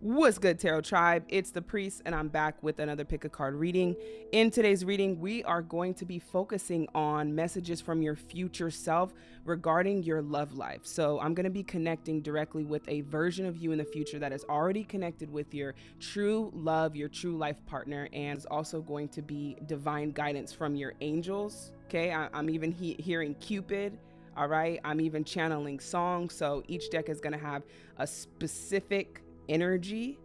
What's good, Tarot Tribe? It's the Priest, and I'm back with another pick a card reading. In today's reading, we are going to be focusing on messages from your future self regarding your love life. So, I'm going to be connecting directly with a version of you in the future that is already connected with your true love, your true life partner, and is also going to be divine guidance from your angels. Okay, I- am even he- hearing Cupid. All right, I'm even channeling songs. So, each deck is going to have a specific energy.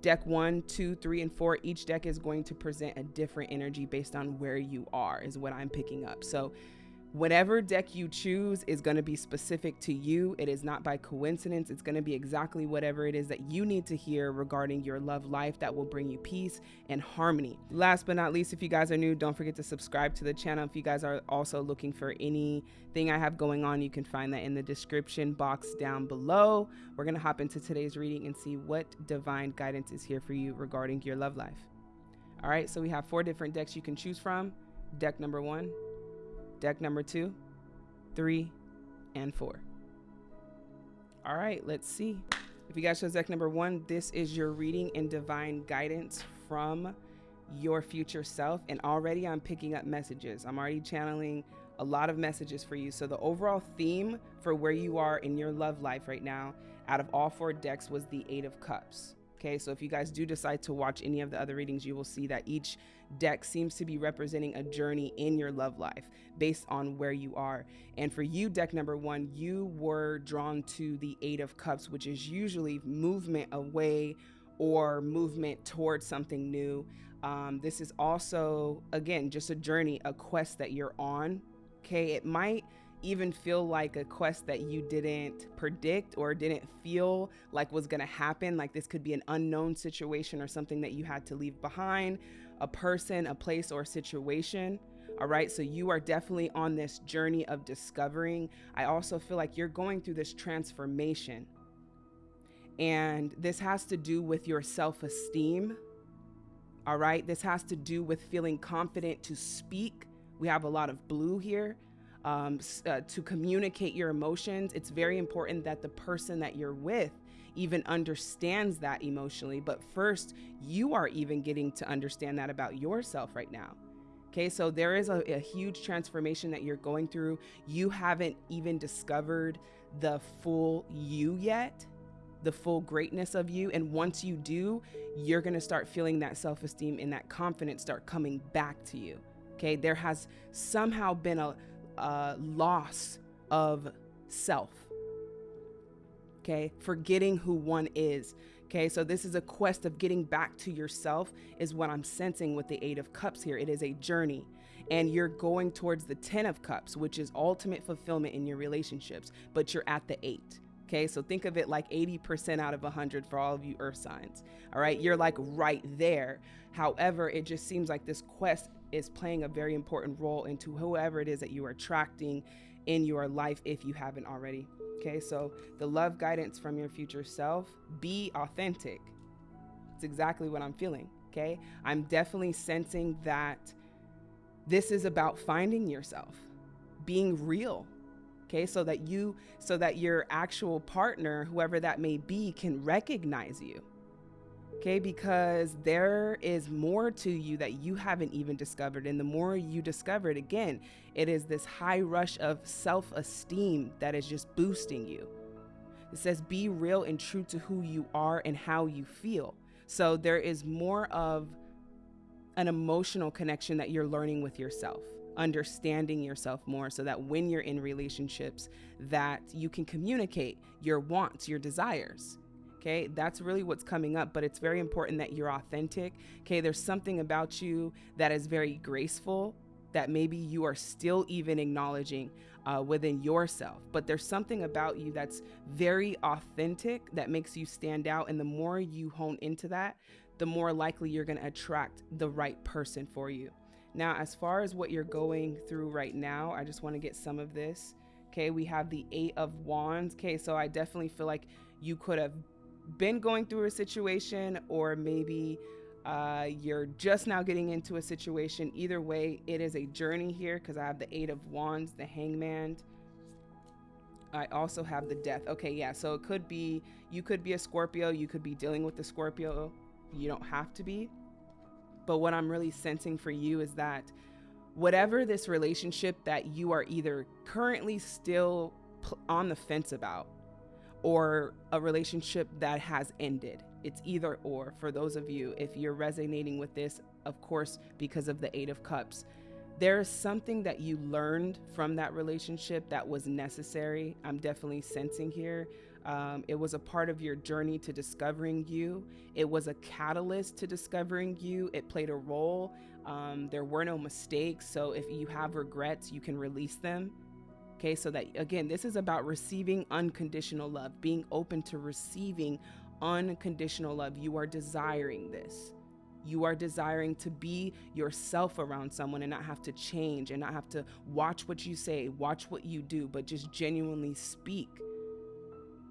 Deck one, two, three, and four, each deck is going to present a different energy based on where you are, is what I'm picking up. So Whatever deck you choose is going to be specific to you. It is not by coincidence. It's going to be exactly whatever it is that you need to hear regarding your love life that will bring you peace and harmony. Last but not least, if you guys are new, don't forget to subscribe to the channel. If you guys are also looking for anything I have going on, you can find that in the description box down below. We're going to hop into today's reading and see what divine guidance is here for you regarding your love life. All right, so we have four different decks you can choose from. Deck number one, deck number two, three, and four. All right, let's see. If you guys chose deck number one, this is your reading and divine guidance from your future self. And already I'm picking up messages. I'm already channeling a lot of messages for you. So the overall theme for where you are in your love life right now out of all four decks was the Eight of Cups. Okay, so if you guys do decide to watch any of the other readings, you will see that each deck seems to be representing a journey in your love life based on where you are. And for you, deck number one, you were drawn to the Eight of Cups, which is usually movement away or movement towards something new. Um, this is also, again, just a journey, a quest that you're on. Okay, it might even feel like a quest that you didn't predict or didn't feel like was going to happen. Like this could be an unknown situation or something that you had to leave behind, a person, a place, or a situation. All right, so you are definitely on this journey of discovering. I also feel like you're going through this transformation. And this has to do with your self esteem. All right, this has to do with feeling confident to speak. We have a lot of blue here um, uh, to communicate your emotions, it's very important that the person that you're with even understands that emotionally. But first, you are even getting to understand that about yourself right now. Okay, so there is a, a, huge transformation that you're going through. You haven't even discovered the full you yet, the full greatness of you. And once you do, you're gonna start feeling that self esteem and that confidence start coming back to you. Okay, there has somehow been a, uh, loss of self. Okay, forgetting who one is. Okay, so this is a quest of getting back to yourself, is what I'm sensing with the Eight of Cups here. It is a journey, and you're going towards the Ten of Cups, which is ultimate fulfillment in your relationships, but you're at the Eight. Okay, so think of it like 80% out of 100 for all of you earth signs. All right, you're like right there. However, it just seems like this quest is playing a very important role into whoever it is that you are attracting in your life if you haven't already. Okay, so the love guidance from your future self be authentic. It's exactly what I'm feeling. Okay, I'm definitely sensing that this is about finding yourself, being real okay so that you so that your actual partner whoever that may be can recognize you okay? Because there is more to you that you haven't even discovered. And the more you discover it again it is this high rush of self-esteem that is just boosting you. It says be real and true to who you are and how you feel. So there is more of an emotional connection that you're learning with yourself understanding yourself more so that when you're in relationships that you can communicate your wants, your desires. Okay, that's really what's coming up, but it's very important that you're authentic. Okay, there's something about you that is very graceful that maybe you are still even acknowledging uh, within yourself. But there's something about you that's very authentic that makes you stand out. And the more you hone into that, the more likely you're going to attract the right person for you. Now, as far as what you're going through right now, I just want to get some of this. Okay, we have the Eight of Wands. Okay, so I definitely feel like you could have been going through a situation, or maybe uh, you're just now getting into a situation. Either way, it is a journey here because I have the Eight of Wands, the Hangman. I also have the death. Okay, yeah. So it could be you could be a Scorpio, you could be dealing with the Scorpio. You don't have to be. But what I'm really sensing for you is that whatever this relationship that you are either currently still on the fence about or a relationship that has ended. It's either or for those of you if you're resonating with this, of course, because of the 8 of cups there is something that you learned from that relationship that was necessary. I'm definitely sensing here. Um, it was a part of your journey to discovering you. It was a catalyst to discovering you. It played a role. Um, there were no mistakes. So if you have regrets, you can release them. Okay, so that again, this is about receiving unconditional love, being open to receiving unconditional love. You are desiring this. You are desiring to be yourself around someone and not have to change and not have to watch what you say, watch what you do, but just genuinely speak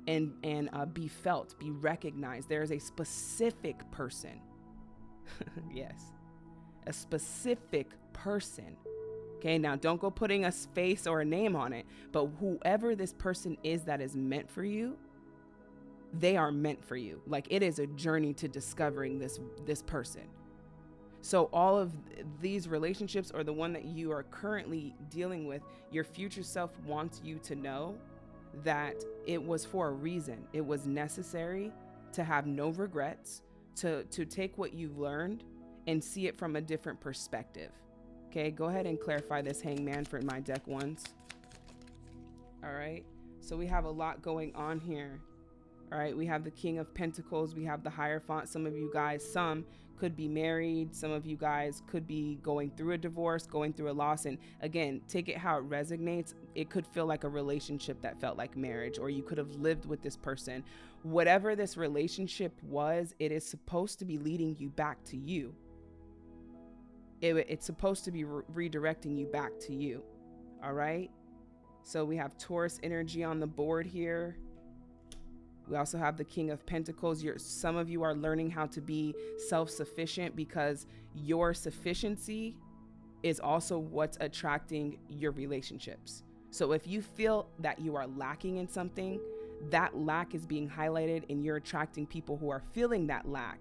and and uh, be felt, be recognized. There is a specific person. yes, a specific person. Okay, now don't go putting a face or a name on it, but whoever this person is that is meant for you, they are meant for you. Like it is a journey to discovering this this person. So all of these relationships or the one that you are currently dealing with, your future self wants you to know that it was for a reason. It was necessary to have no regrets, to to take what you've learned and see it from a different perspective. Okay, go ahead and clarify this hangman for my deck once. All right. So we have a lot going on here. All right, we have the King of Pentacles, we have the Hierophant. Some of you guys, some could be married, some of you guys could be going through a divorce, going through a loss. And again, take it how it resonates. It could feel like a relationship that felt like marriage, or you could have lived with this person. Whatever this relationship was, it is supposed to be leading you back to you. It, it's supposed to be re- redirecting you back to you. All right. So we have Taurus energy on the board here. We also have the King of Pentacles. You're, some of you are learning how to be self sufficient because your sufficiency is also what's attracting your relationships. So if you feel that you are lacking in something, that lack is being highlighted and you're attracting people who are feeling that lack,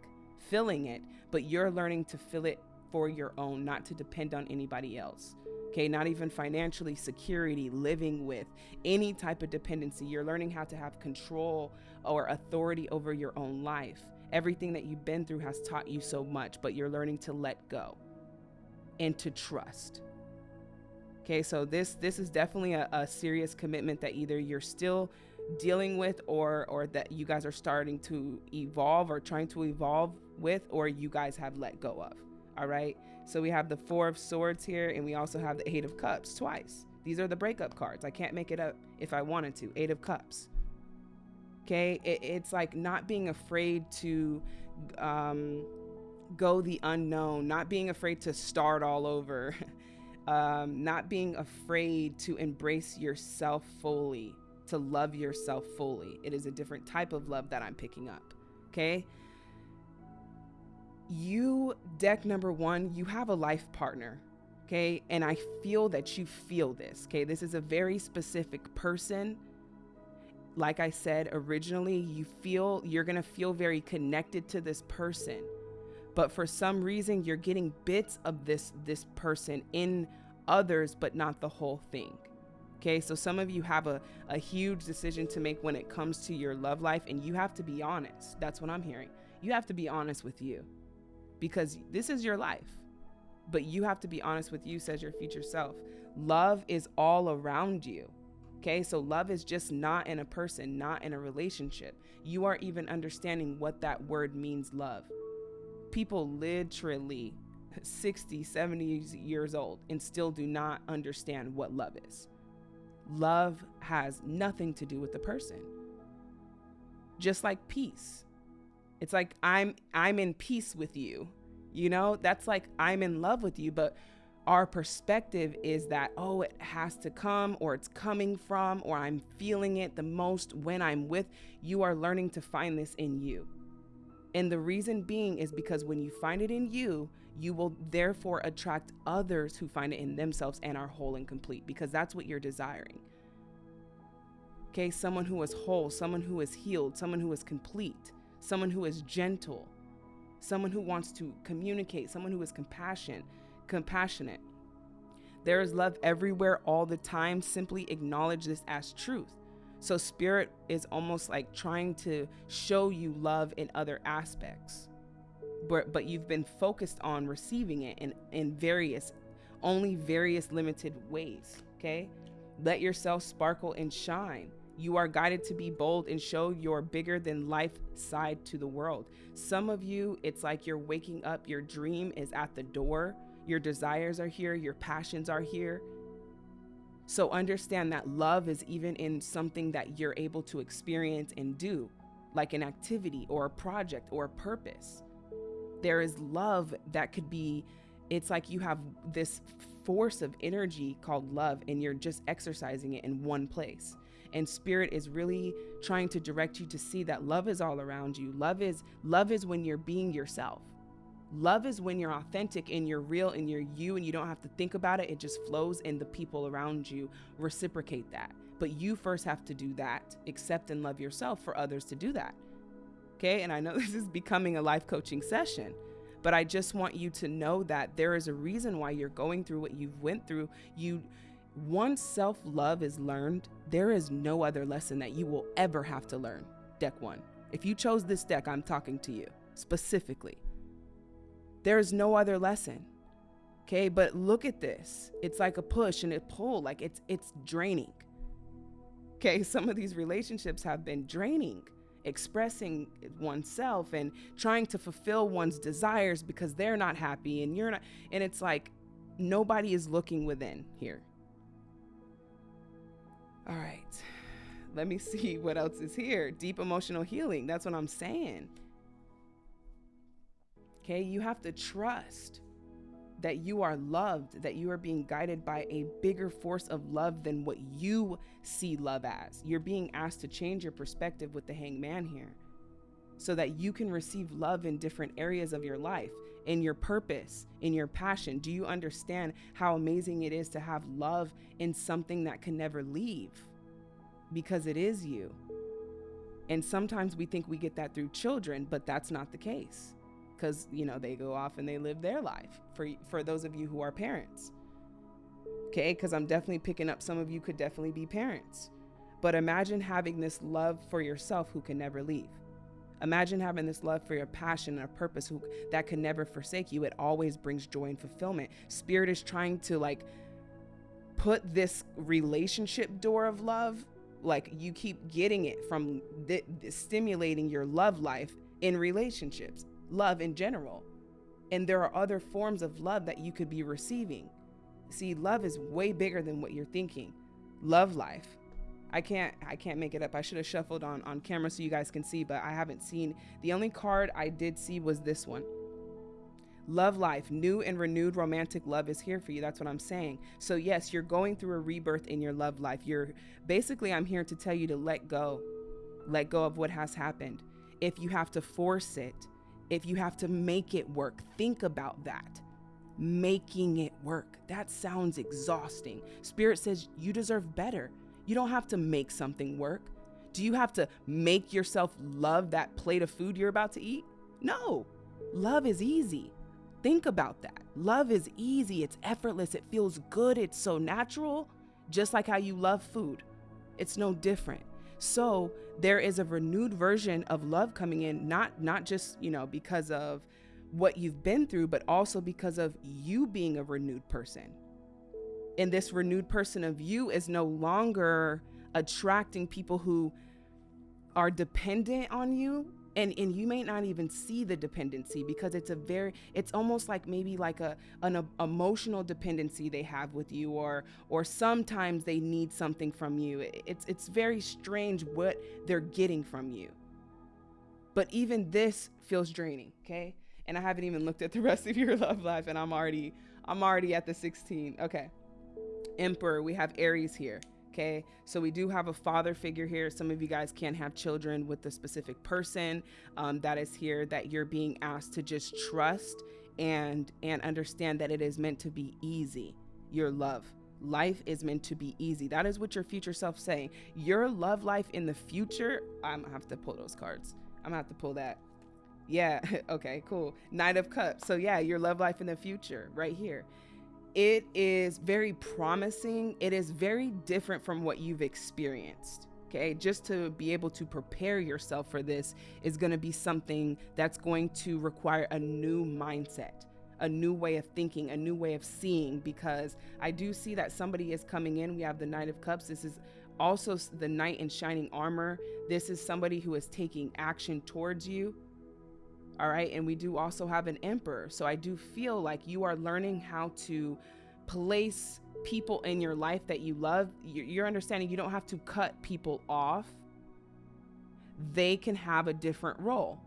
filling it, but you're learning to fill it for your own, not to depend on anybody else okay? Not even financially security living with any type of dependency. You're learning how to have control or authority over your own life. Everything that you've been through has taught you so much but you're learning to let go and to trust okay? So this this is definitely a, a serious commitment that either you're still dealing with or or that you guys are starting to evolve or trying to evolve with or you guys have let go of all right so we have the Four of Swords here, and we also have the Eight of Cups twice. These are the breakup cards. I can't make it up if I wanted to. Eight of Cups. Okay, it, it's like not being afraid to um, go the unknown, not being afraid to start all over, um, not being afraid to embrace yourself fully, to love yourself fully. It is a different type of love that I'm picking up. Okay, you, deck number one, you have a life partner. Okay. And I feel that you feel this. Okay. This is a very specific person. Like I said originally, you feel you're to feel very connected to this person. But for some reason, you're getting bits of this this person in others, but not the whole thing. Okay, so some of you have a, a huge decision to make when it comes to your love life, and you have to be honest. That's what I'm hearing. You have to be honest with you because this is your life. But you have to be honest with you, says your future self. Love is all around you. Okay, so love is just not in a person, not in a relationship. You are even understanding what that word means, love. People literally 60, 70 years old and still do not understand what love is. Love has nothing to do with the person. Just like peace. It's like I'm I'm in peace with you. You know, that's like I'm in love with you, but our perspective is that oh it has to come or it's coming from or I'm feeling it the most when I'm with you are learning to find this in you. And the reason being is because when you find it in you, you will therefore attract others who find it in themselves and are whole and complete because that's what you're desiring. Okay, someone who is whole, someone who is healed, someone who is complete, someone who is gentle, someone who wants to communicate, someone who is compassion, compassionate. There is love everywhere all the time. Simply acknowledge this as truth. So, spirit is almost like trying to show you love in other aspects, but, but you've been focused on receiving it in, in various, only various limited ways. Okay. Let yourself sparkle and shine. You are guided to be bold and show your bigger than life side to the world. Some of you, it's like you're waking up, your dream is at the door, your desires are here, your passions are here. So understand that love is even in something that you're able to experience and do, like an activity or a project or a purpose. There is love that could be, it's like you have this force of energy called love and you're just exercising it in one place. And spirit is really trying to direct you to see that love is all around you. Love is love is when you're being yourself. Love is when you're authentic and you're real and you're you and you don't have to think about it. It just flows and the people around you reciprocate that. But you first have to do that, accept and love yourself for others to do that. Okay? And I know this is becoming a life coaching session, but I just want you to know that there is a reason why you're going through what you've went through. You once self-love is learned, there is no other lesson that you will ever have to learn. Deck 1. If you chose this deck, I'm talking to you specifically. There is no other lesson. Okay, but look at this. It's like a push and a pull, like it's it's draining. Okay, some of these relationships have been draining, expressing oneself and trying to fulfill one's desires because they're not happy and you're not and it's like nobody is looking within here. All right. Let me see what else is here. Deep emotional healing. That's what I'm saying. Okay, you have to trust that you are loved, that you are being guided by a bigger force of love than what you see love as. You're being asked to change your perspective with the hangman here so that you can receive love in different areas of your life, in your purpose, in your passion. Do you understand how amazing it is to have love in something that can never leave? Because it is you. And sometimes we think we get that through children, but that's not the case because you know they go off and they live their life for for those of you who are parents okay because i'm definitely picking up some of you could definitely be parents but imagine having this love for yourself who can never leave imagine having this love for your passion and a purpose who that can never forsake you it always brings joy and fulfillment spirit is trying to like put this relationship door of love like you keep getting it from th- stimulating your love life in relationships love in general. And there are other forms of love that you could be receiving. See, love is way bigger than what you're thinking. Love life. I can't I can't make it up. I should have shuffled on on camera so you guys can see, but I haven't seen. The only card I did see was this one. Love life, new and renewed romantic love is here for you. That's what I'm saying. So yes, you're going through a rebirth in your love life. You're basically I'm here to tell you to let go. Let go of what has happened. If you have to force it, if you have to make it work, think about that. Making it work. That sounds exhausting. Spirit says you deserve better. You don't have to make something work. Do you have to make yourself love that plate of food you're about to eat? No. Love is easy. Think about that. Love is easy, it's effortless, it feels good, it's so natural, just like how you love food. It's no different. So there is a renewed version of love coming in, not not just, you know, because of what you've been through, but also because of you being a renewed person. And this renewed person of you is no longer attracting people who are dependent on you. And and you may not even see the dependency because it's a very it's almost like maybe like a an a, emotional dependency they have with you or or sometimes they need something from you. It's it's very strange what they're getting from you. But even this feels draining okay? And i haven't even looked at the rest of your love life and i'm already i'm already at the 16 okay emperor we have aries here Okay, so we do have a father figure here. Some of you guys can't have children with the specific person um, that is here that you're being asked to just trust and and understand that it is meant to be easy. Your love, Life is meant to be easy. That is what your future self saying. Your love life in the future, I'm gonna have to pull those cards. I'm gonna have to pull that. Yeah, okay, cool. Knight of Cups. So yeah, your love life in the future, right here. It is very promising. It is very different from what you've experienced. Okay, just to be able to prepare yourself for this is going to be something that's going to require a new mindset a new way of thinking, a new way of seeing, because I do see that somebody is coming in. We have the Knight of Cups. This is also the Knight in Shining Armor. This is somebody who is taking action towards you. All right. And we do also have an Emperor. So I do feel like you are learning how to place people in your life that you love. You're understanding you don't have to cut people off, they can have a different role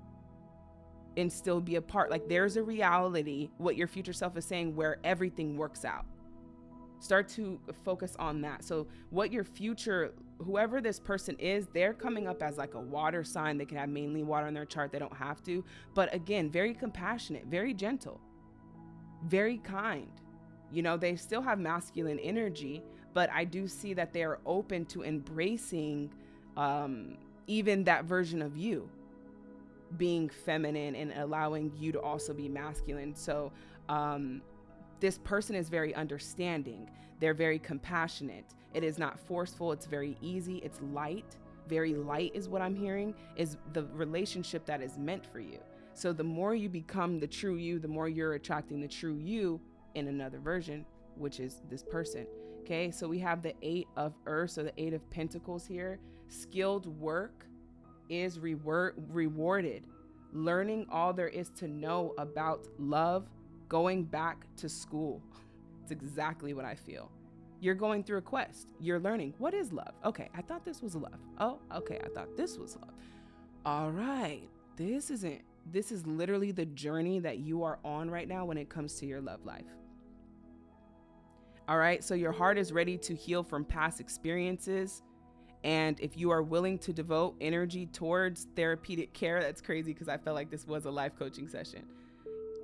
and still be a part. Like there's a reality, what your future self is saying, where everything works out. Start to focus on that. So, what your future, whoever this person is, they're coming up as like a water sign. They can have mainly water in their chart, they don't have to. But again, very compassionate, very gentle, very kind. You know, they still have masculine energy, but I do see that they are open to embracing um, even that version of you being feminine and allowing you to also be masculine. So, um, this person is very understanding. They're very compassionate. It is not forceful. It's very easy. It's light. Very light is what I'm hearing, is the relationship that is meant for you. So, the more you become the true you, the more you're attracting the true you in another version, which is this person. Okay, so we have the Eight of Earth, so the Eight of Pentacles here. Skilled work is reward, rewarded. Learning all there is to know about love, going back to school. It's exactly what I feel. You're going through a quest. You're learning what is love. Okay, I thought this was love. Oh, okay, I thought this was love. All right, this isn't. This is literally the journey that you are on right now when it comes to your love life. All right, so your heart is ready to heal from past experiences and if you are willing to devote energy towards therapeutic care, that's crazy because I felt like this was a life coaching session.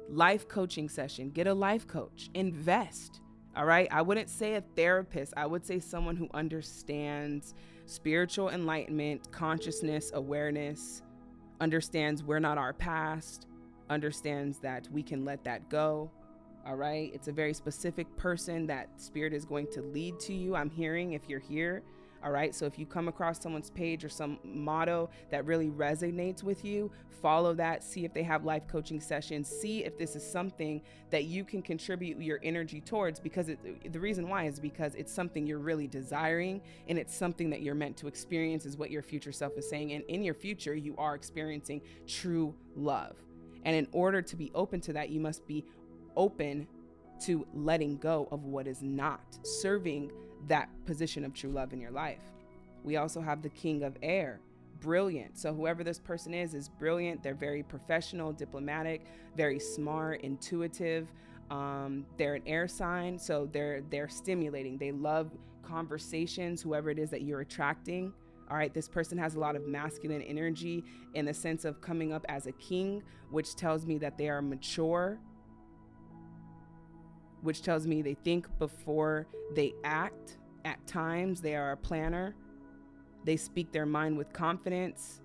Life coaching session, get a life coach, invest. All right. I wouldn't say a therapist, I would say someone who understands spiritual enlightenment, consciousness, awareness, understands we're not our past, understands that we can let that go. All right. It's a very specific person that spirit is going to lead to you. I'm hearing if you're here all right. So if you come across someone's page or some motto that really resonates with you, follow that. See if they have life coaching sessions. See if this is something that you can contribute your energy towards because it, the reason why is because it's something you're really desiring and it's something that you're meant to experience, is what your future self is saying. And in your future, you are experiencing true love. And in order to be open to that, you must be open to letting go of what is not serving that position of true love in your life. We also have the king of air, brilliant. So whoever this person is is brilliant. They're very professional, diplomatic, very smart, intuitive. Um, they're an air sign, so they're they're stimulating. They love conversations. Whoever it is that you're attracting. All right, this person has a lot of masculine energy in the sense of coming up as a king, which tells me that they are mature, which tells me they think before they act. At times, they are a planner. They speak their mind with confidence.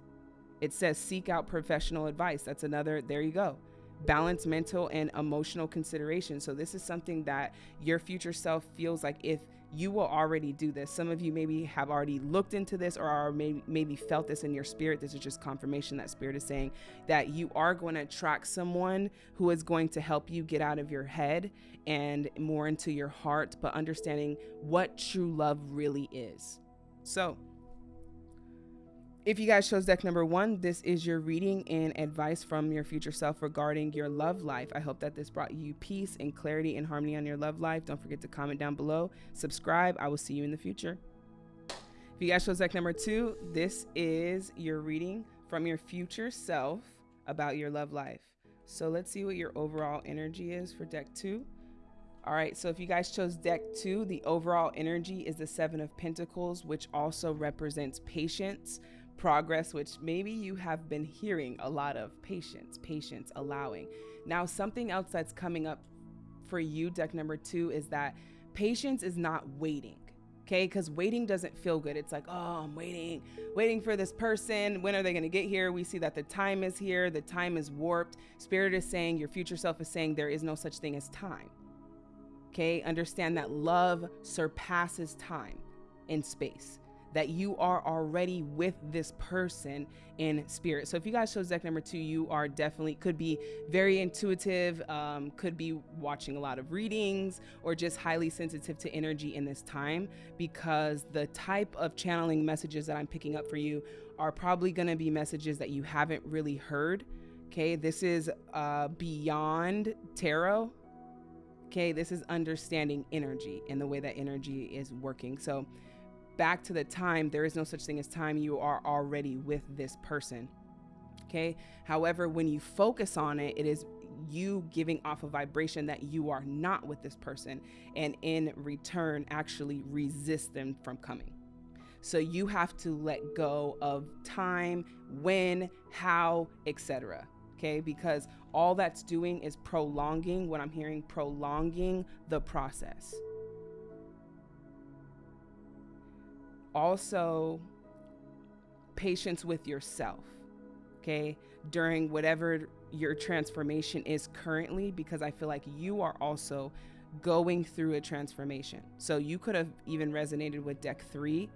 It says seek out professional advice. That's another, there you go. Balance mental and emotional consideration. So, this is something that your future self feels like if you will already do this. Some of you maybe have already looked into this or are maybe, maybe felt this in your spirit. This is just confirmation that spirit is saying that you are going to attract someone who is going to help you get out of your head and more into your heart, but understanding what true love really is. So, if you guys chose deck number one, this is your reading and advice from your future self regarding your love life. I hope that this brought you peace and clarity and harmony on your love life. Don't forget to comment down below, subscribe. I will see you in the future. If you guys chose deck number two, this is your reading from your future self about your love life. So let's see what your overall energy is for deck two. All right, so if you guys chose deck two, the overall energy is the Seven of Pentacles, which also represents patience progress, which maybe you have been hearing a lot of patience, patience, allowing. Now, something else that's coming up for you, deck number two, is that Patience is not waiting. Okay, because waiting doesn't feel good. It's like, oh, I'm waiting, waiting for this person. When are they going to get here? We see that the time is here, the time is warped. Spirit is saying, your future self is saying, there is no such thing as time. Okay, understand that love surpasses time in space that you are already with this person in spirit. So if you guys chose deck number two, you are definitely could be very intuitive, um, could be watching a lot of readings, or just highly sensitive to energy in this time because the type of channeling messages that I'm picking up for you are probably going to be messages that you haven't really heard. Okay, this is uh, beyond tarot. Okay, this is understanding energy and the way that energy is working. So back to the time, there is no such thing as time. You are already with this person. Okay. However, when you focus on it, it is you giving off a vibration that you are not with this person and in return actually resist them from coming. So you have to let go of time, when, how, etc. Okay? Because all that's doing is prolonging what I'm hearing prolonging the process. Also patience with yourself, okay, during whatever your transformation is currently, because I feel like you are also going through a transformation. So you could have even resonated with deck three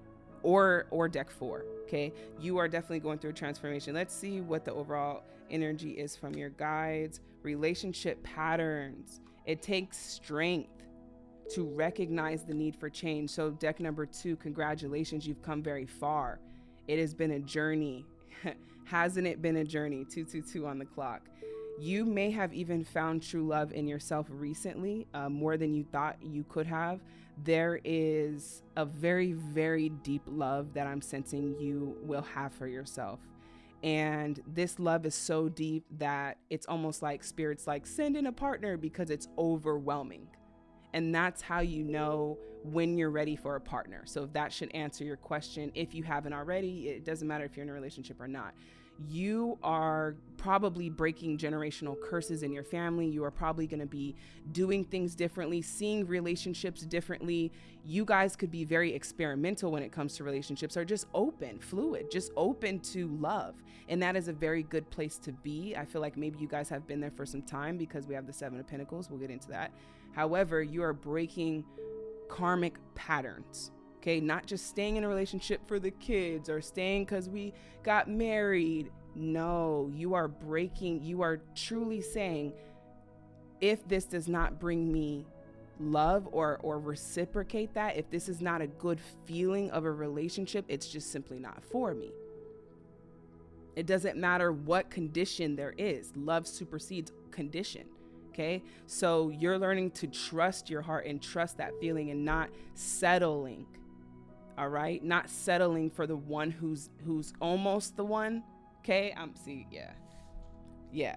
or or deck four. Okay. You are definitely going through a transformation. Let's see what the overall energy is from your guides, relationship patterns. It takes strength to recognize the need for change. So, deck number two, congratulations, you've come very far. It has been a journey. Hasn't it been a journey? 222 on the clock. You may have even found true love in yourself recently, uh, more than you thought you could have. There is a very, very deep love that I'm sensing you will have for yourself. And this love is so deep that it's almost like spirits like send in a partner because it's overwhelming. And that's how you know when you're ready for a partner. So if that should answer your question, if you haven't already, it doesn't matter if you're in a relationship or not. You are probably breaking generational curses in your family. You are probably going to be doing things differently, seeing relationships differently. You guys could be very experimental when it comes to relationships or just open, fluid, just open to love. And that is a very good place to be. I feel like maybe you guys have been there for some time because we have the Seven of Pentacles. We'll get into that. However, you are breaking karmic patterns. Okay, not just staying in a relationship for the kids or staying because we got married. No, you are breaking, you are truly saying, if this does not bring me love or or reciprocate that if this is not a good feeling of a relationship it's just simply not for me it doesn't matter what condition there is love supersedes condition Okay. So you're learning to trust your heart and trust that feeling and not settling. All right. Not settling for the one who's who's almost the one. Okay. I'm see, yeah. Yeah.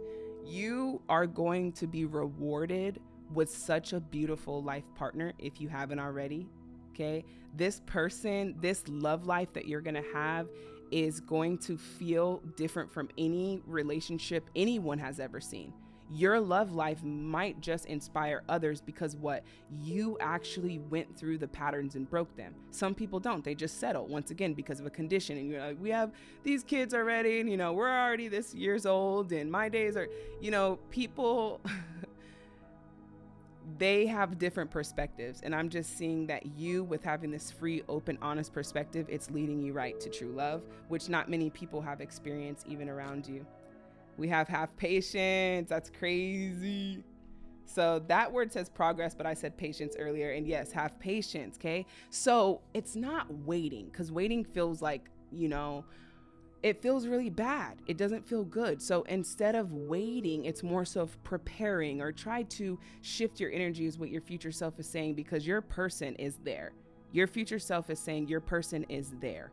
you are going to be rewarded with such a beautiful life partner if you haven't already. Okay. This person, this love life that you're gonna have is going to feel different from any relationship anyone has ever seen your love life might just inspire others because what you actually went through the patterns and broke them. Some people don't. They just settle once again because of a condition. And you're like, we have these kids already, and you know, we're already this years old, and my days are, you know, people. they have different perspectives and i'm just seeing that you with having this free open honest perspective it's leading you right to true love which not many people have experienced even around you we have have patience. That's crazy. So that word says progress, but I said patience earlier. And yes, have patience. Okay. So it's not waiting because waiting feels like, you know, it feels really bad. It doesn't feel good. So instead of waiting, it's more so preparing or try to shift your energy, is what your future self is saying, because your person is there. Your future self is saying your person is there.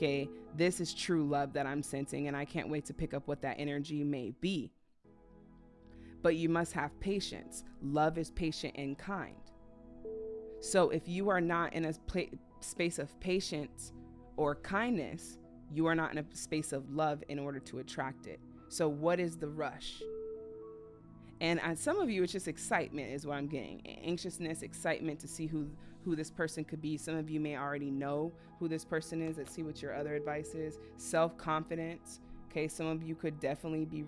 Okay, this is true love that I'm sensing, and I can't wait to pick up what that energy may be. But you must have patience. Love is patient and kind. So if you are not in a space of patience or kindness, you are not in a space of love in order to attract it. So, what is the rush? And uh, some of you, it's just excitement, is what I'm getting. Anxiousness, excitement to see who who this person could be. Some of you may already know who this person is. Let's see what your other advice is. Self confidence. Okay, some of you could definitely be.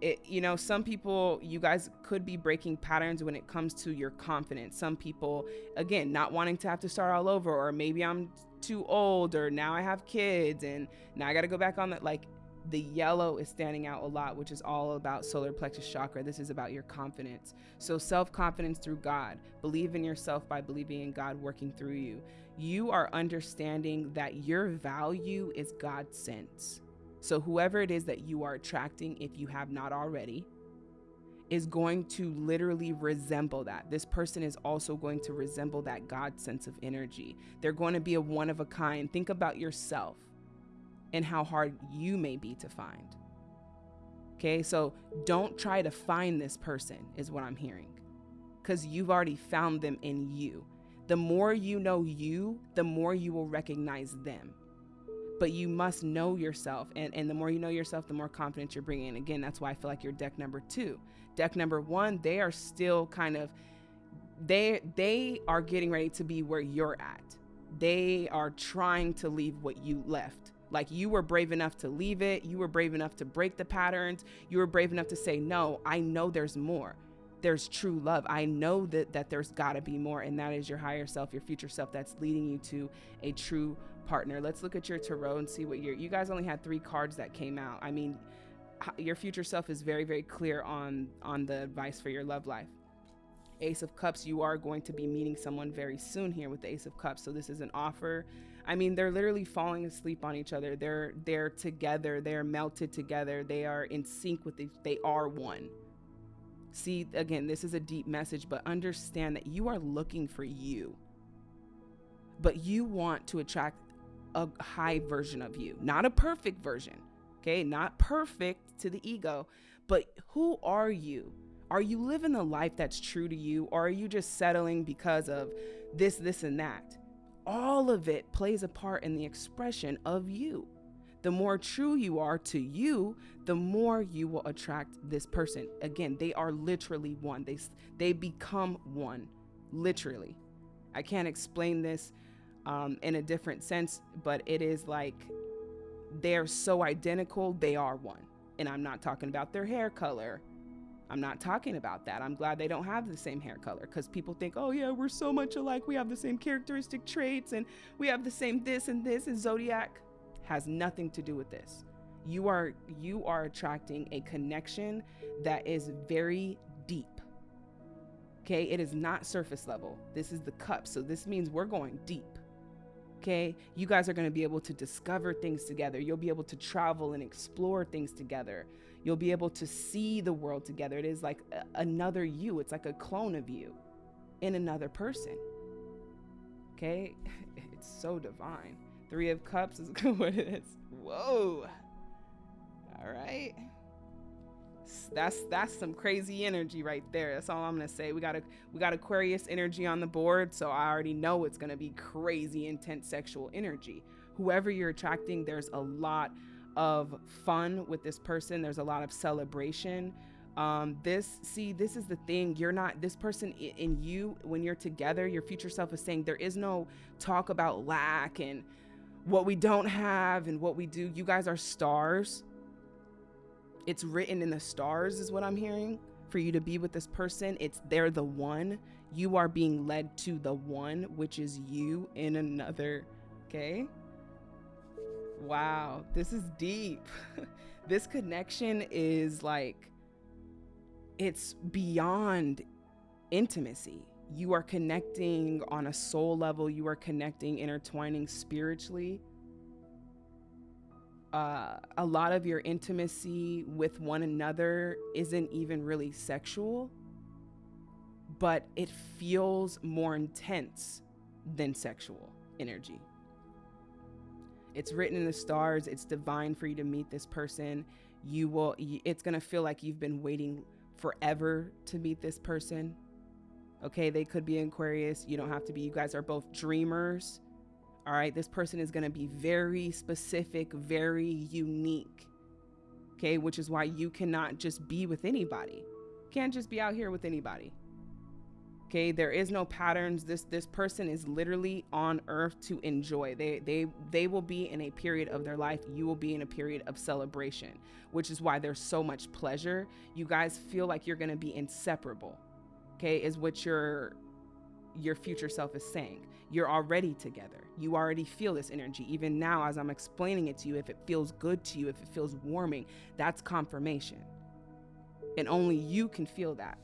It, you know, some people, you guys could be breaking patterns when it comes to your confidence. Some people, again, not wanting to have to start all over, or maybe I'm too old, or now I have kids, and now I got to go back on that. Like, the yellow is standing out a lot, which is all about solar plexus chakra. This is about your confidence. So, self confidence through God. Believe in yourself by believing in God working through you. You are understanding that your value is God sent. So, whoever it is that you are attracting, if you have not already, is going to literally resemble that. This person is also going to resemble that God sense of energy. They're going to be a one of a kind. Think about yourself and how hard you may be to find. Okay, so don't try to find this person, is what I'm hearing, because you've already found them in you. The more you know you, the more you will recognize them. But you must know yourself, and, and the more you know yourself, the more confidence you're bringing. Again, that's why I feel like you're deck number two. Deck number one, they are still kind of they they are getting ready to be where you're at. They are trying to leave what you left like you were brave enough to leave it. You were brave enough to break the patterns. You were brave enough to say, no, I know there's more. There's true love. I know that, that there's got to be more. And that is your higher self, your future self that's leading you to a true partner. Let's look at your tarot and see what your, you guys only had three cards that came out. I mean, your future self is very, very clear on, on the advice for your love life. Ace of Cups, you are going to be meeting someone very soon here with the Ace of Cups. So this is an offer I mean, they're literally falling asleep on each other. They're they're together. They're melted together. They are in sync with each. They are one. See, again, this is a deep message, but understand that you are looking for you. But you want to attract a high version of you, not a perfect version. Okay, not perfect to the ego, but who are you? Are you living the life that's true to you, or are you just settling because of this, this, and that? All of it plays a part in the expression of you. The more true you are to you, the more you will attract this person. Again, they are literally one. They they become one, literally. I can't explain this um, in a different sense, but it is like they're so identical, they are one. And I'm not talking about their hair color I'm not talking about that. I'm glad they don't have the same hair color because people think, oh, yeah, we're so much alike. We have the same characteristic traits and we have the same this and this. And zodiac has nothing to do with this. You are you are attracting a connection that is very deep. Okay, it is not surface level. This is the cup. So this means we're going deep. Okay, you guys are going to be able to discover things together. You'll be able to travel and explore things together. You'll be able to see the world together. It is like a, another you, it's like a clone of you in another person. Okay? It's so divine. Three of Cups is what it is. Whoa. All right. That's that's some crazy energy right there. That's all I'm gonna say. We got a we got Aquarius energy on the board, so I already know it's gonna be crazy intense sexual energy. Whoever you're attracting, there's a lot of fun with this person. There's a lot of celebration. Um, this, see, this is the thing. You're not, this person in you, when you're together, your future self is saying there is no talk about lack and what we don't have and what we do. You guys are stars. It's written in the stars, is what I'm hearing. For you to be with this person, it's they're the one. You are being led to the one, which is you in another. Okay. Wow, this is deep. this connection is like, it's beyond intimacy. You are connecting on a soul level, you are connecting, intertwining spiritually. Uh, a lot of your intimacy with one another isn't even really sexual, but it feels more intense than sexual energy. It's written in the stars. It's divine for you to meet this person. You will, it's going to feel like you've been waiting forever to meet this person. Okay, they could be Aquarius. You don't have to be. You guys are both dreamers. All right, this person is going to be very specific, very unique. Okay, which is why you cannot just be with anybody. can't just be out here with anybody. Okay, there is no patterns. This this person is literally on earth to enjoy. They they they will be in a period of their life. You will be in a period of celebration, which is why there's so much pleasure. You guys feel like you're going to be inseparable. Okay, is what your your future self is saying. You're already together. You already feel this energy. Even now as I'm explaining it to you, if it feels good to you, if it feels warming, that's confirmation. And only you can feel that.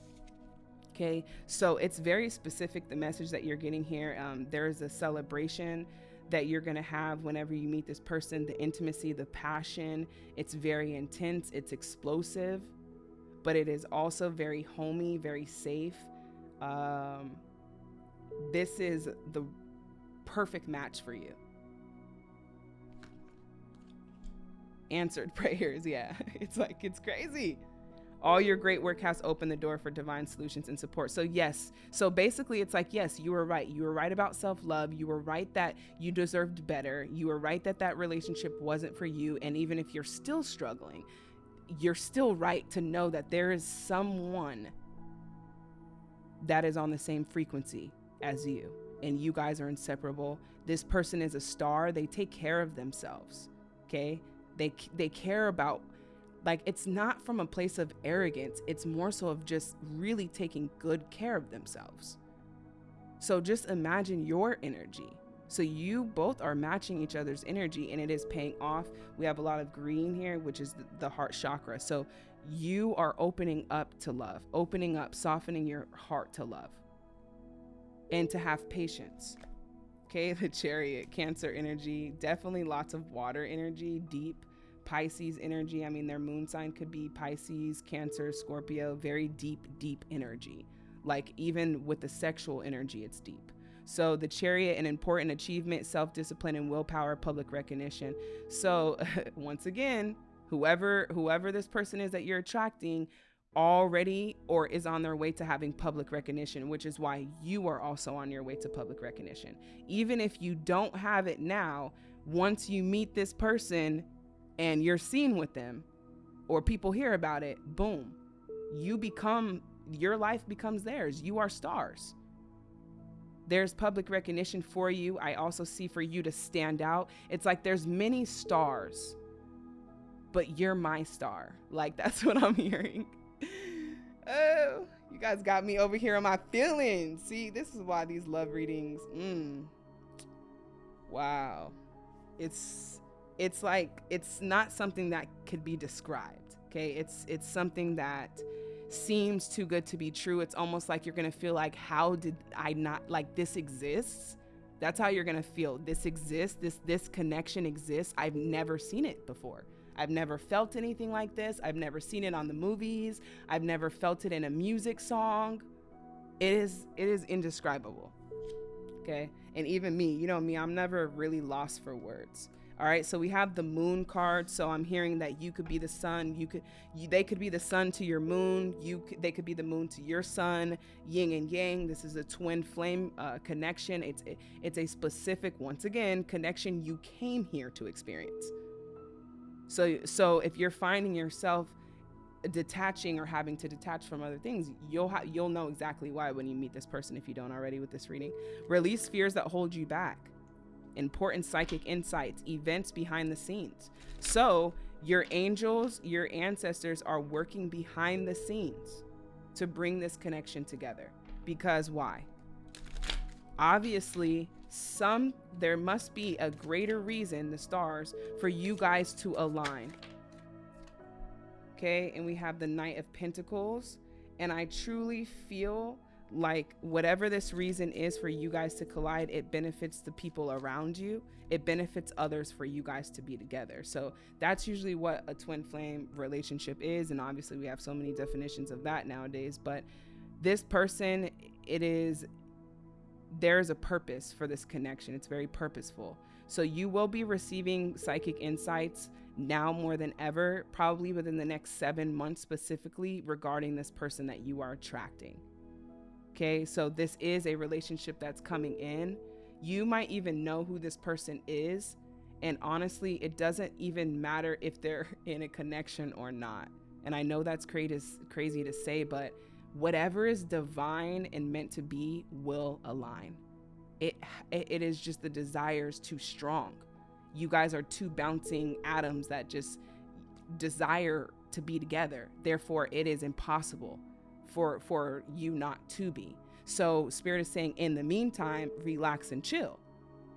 Okay, so it's very specific the message that you're getting here. Um, there's a celebration that you're going to have whenever you meet this person, the intimacy, the passion. It's very intense, it's explosive, but it is also very homey, very safe. Um, this is the perfect match for you. Answered prayers, yeah. It's like, it's crazy all your great work has opened the door for divine solutions and support. So, yes. So, basically, it's like, yes, you were right. You were right about self love. You were right that you deserved better. You were right that that relationship wasn't for you. And even if you're still struggling, you're still right to know that there is someone that is on the same frequency as you. And you guys are inseparable. This person is a star. They take care of themselves. Okay. They, they care about like it's not from a place of arrogance, it's more so of just really taking good care of themselves. So just imagine your energy. So you both are matching each other's energy and it is paying off. We have a lot of green here, which is the heart chakra. So you are opening up to love, opening up, softening your heart to love and to have patience. Okay, the chariot, cancer energy, definitely lots of water energy, deep Pisces energy. I mean, their moon sign could be Pisces, Cancer, Scorpio, very deep, deep energy. Like even with the sexual energy, it's deep. So the chariot, an important achievement, self discipline, and willpower, public recognition. So once again, whoever whoever this person is that you're attracting already or is on their way to having public recognition, which is why you are also on your way to public recognition. Even if you don't have it now, once you meet this person, and you're seen with them or people hear about it, boom, you become, your life becomes theirs. You are stars. There's public recognition for you. I also see for you to stand out. It's like there's many stars, but you're my star. Like that's what I'm hearing. oh, you guys got me over here on my feelings. See, this is why these love readings, mm, wow. It's it's like it's not something that could be described okay? It's it's something that seems too good to be true. It's almost like you're gonna feel like how did i not like this exists? That's how you're gonna feel. This exists this this connection exists. I've never seen it before. I've never felt anything like this. I've never seen it on the movies. I've never felt it in a music song. It is it is indescribable okay? And even me you know me i'm never really lost for words all right, so we have the moon card. So I'm hearing that you could be the sun. You could, you, they could be the sun to your moon. You, they could be the moon to your sun. Yin and yang. This is a twin flame uh, connection. It's, it, it's a specific, once again, connection you came here to experience. So, so if you're finding yourself detaching or having to detach from other things, you'll ha- you'll know exactly why when you meet this person if you don't already with this reading. Release fears that hold you back important psychic insights, events behind the scenes. So, your angels, your ancestors are working behind the scenes to bring this connection together. Because why? Obviously, some there must be a greater reason, the stars, for you guys to align. Okay, and we have the Knight of Pentacles, and I truly feel like whatever this reason is for you guys to collide it benefits the people around you. It benefits others for you guys to be together. So that's usually what a twin flame relationship is and obviously we have so many definitions of that nowadays but this person it is there's a purpose for this connection. It's very purposeful. So you will be receiving psychic insights now more than ever probably within the next 7 months specifically regarding this person that you are attracting Okay, so this is a relationship that's coming in. You might even know who this person is. And honestly, it doesn't even matter if they're in a connection or not. And I know that's crazy to say, but whatever is divine and meant to be will align. It it is just the desires too strong. You guys are two bouncing atoms that just desire to be together. Therefore, it is impossible for for you not to be. So spirit is saying in the meantime, relax and chill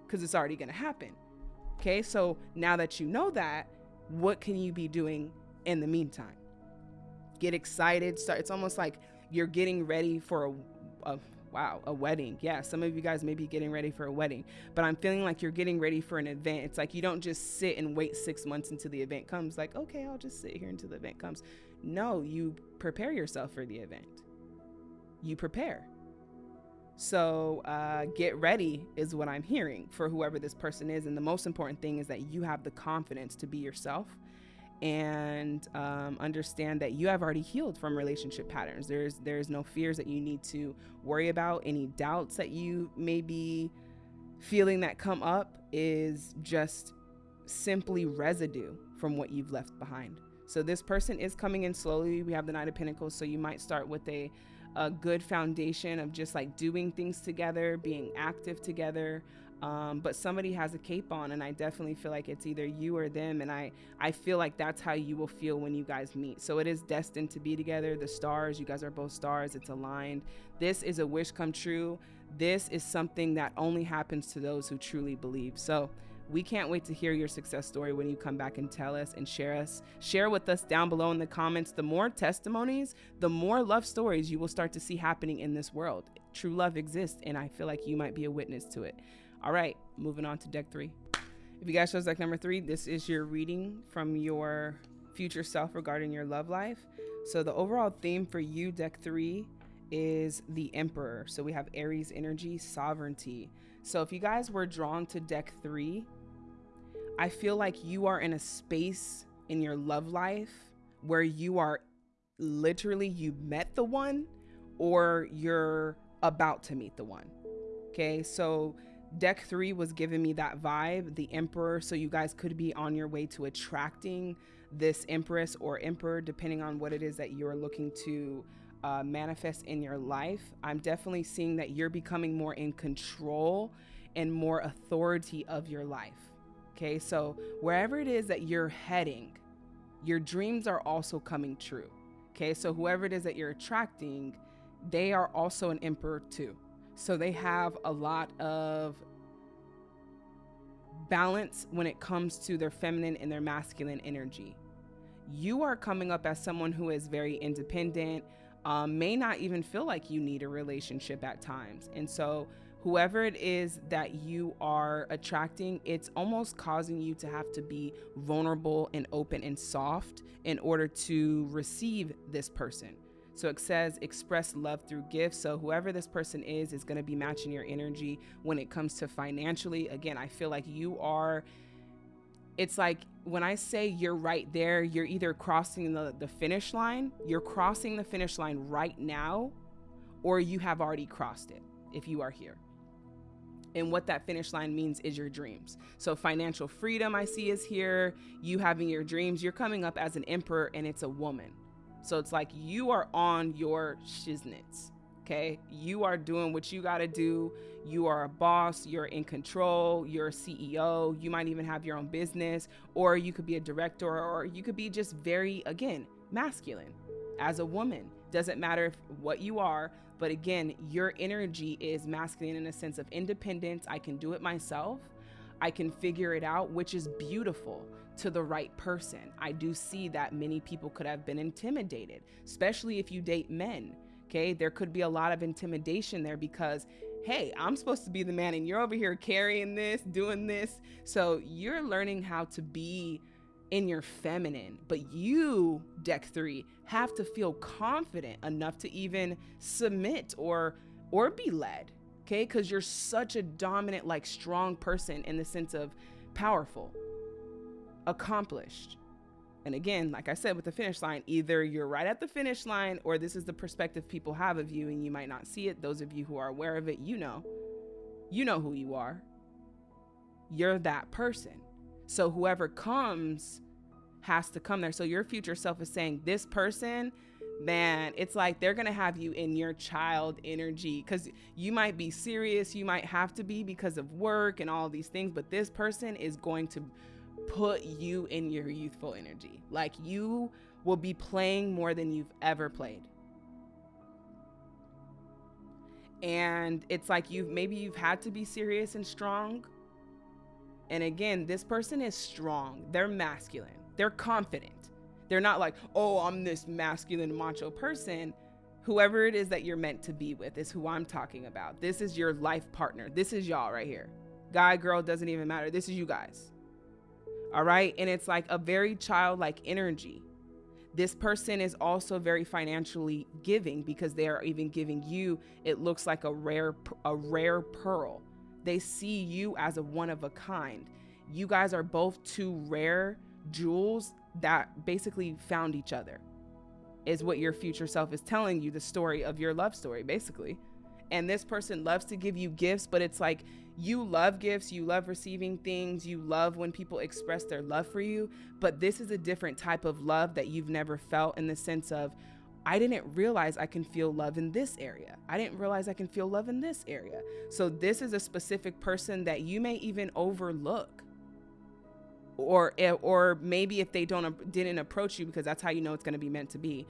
because it's already going to happen. Okay? So now that you know that, what can you be doing in the meantime? Get excited. Start it's almost like you're getting ready for a, a wow, a wedding. Yeah, some of you guys may be getting ready for a wedding, but I'm feeling like you're getting ready for an event. It's like you don't just sit and wait six months until the event comes, like, okay, I'll just sit here until the event comes. No, you prepare yourself for the event. You prepare. So uh, get ready is what I'm hearing for whoever this person is. And the most important thing is that you have the confidence to be yourself and um, understand that you have already healed from relationship patterns. There's there's no fears that you need to worry about. Any doubts that you may be feeling that come up is just simply residue from what you've left behind. So this person is coming in slowly. We have the Knight of Pentacles, so you might start with a a good foundation of just like doing things together, being active together, um, but somebody has a cape on and i definitely feel like it's either you or them and i i feel like that's how you will feel when you guys meet. So it is destined to be together. The stars you guys are both stars. It's aligned. This is a wish come true. This is something that only happens to those who truly believe. So we can't wait to hear your success story when you come back and tell us and share us share with us down below in the comments the more testimonies the more love stories you will start to see happening in this world true love exists and i feel like you might be a witness to it all right, moving on to deck three. If you guys chose deck number three, this is your reading from your future self regarding your love life. So the overall theme for you, deck three, is the Emperor. So we have Aries energy, sovereignty. So if you guys were drawn to deck three, I feel like you are in a space in your love life where you are literally you met the one or you're about to meet the one. Okay, so Deck three was giving me that vibe, the Emperor. So you guys could be on your way to attracting this Empress or Emperor, depending on what it is that you're looking to uh, manifest in your life. I'm definitely seeing that you're becoming more in control and more authority of your life. Okay, so wherever it is that you're heading, your dreams are also coming true. Okay, so whoever it is that you're attracting, they are also an emperor too. So they have a lot of balance when it comes to their feminine and their masculine energy. You are coming up as someone who is very independent, um, may not even feel like you need a relationship at times. And so, whoever it is that you are attracting, it's almost causing you to have to be vulnerable and open and soft in order to receive this person. So it says express love through gifts. So whoever this person is is going to be matching your energy when it comes to financially. Again, I feel like you are it's like when I say you're right there, you're either crossing the, the finish line, you're crossing the finish line right now, or you have already crossed it if you are here. And what that finish line means is your dreams. So, financial freedom, I see, is here. You having your dreams. You're coming up as an emperor, and it's a woman. So it's like you are on your shiznits. Okay. You are doing what you got to do. You are a boss. You're in control. You're a CEO. You might even have your own business, or you could be a director, or you could be just very, again, masculine as a woman. Doesn't matter if, what you are, but again, your energy is masculine in a sense of independence. I can do it myself. I can figure it out, which is beautiful to the right person. I do see that many people could have been intimidated, especially if you date men. Okay, there could be a lot of intimidation there because, hey, I'm supposed to be the man and you're over here carrying this, doing this. So you're learning how to be in your feminine, but you, deck three, have to feel confident enough to even submit or or be led okay because you're such a dominant like strong person in the sense of powerful accomplished. And again, like I said with the finish line, either you're right at the finish line or this is the perspective people have of you and you might not see it. Those of you who are aware of it, you know. You know who you are. You're that person. So whoever comes, has to come there. So your future self is saying, This person, man, it's like they're going to have you in your child energy because you might be serious, you might have to be because of work and all these things, but this person is going to put you in your youthful energy. Like you will be playing more than you've ever played. And it's like you've maybe you've had to be serious and strong. And again, this person is strong. They're masculine. They're confident. They're not like, oh, I'm this masculine macho person. Whoever it is that you're meant to be with is who I'm talking about. This is your life partner. This is y'all right here. Guy, girl, doesn't even matter. This is you guys. All right. And it's like a very childlike energy. This person is also very financially giving because they are even giving you, it looks like a rare, a rare pearl. They see you as a one of a kind. You guys are both two rare jewels that basically found each other, is what your future self is telling you the story of your love story, basically. And this person loves to give you gifts, but it's like you love gifts, you love receiving things, you love when people express their love for you, but this is a different type of love that you've never felt in the sense of, I didn't realize I can feel love in this area. I didn't realize I can feel love in this area. So, this is a specific person that you may even overlook. Or, eh, or maybe if they don't didn't approach you because that's how you know it's going to be meant to be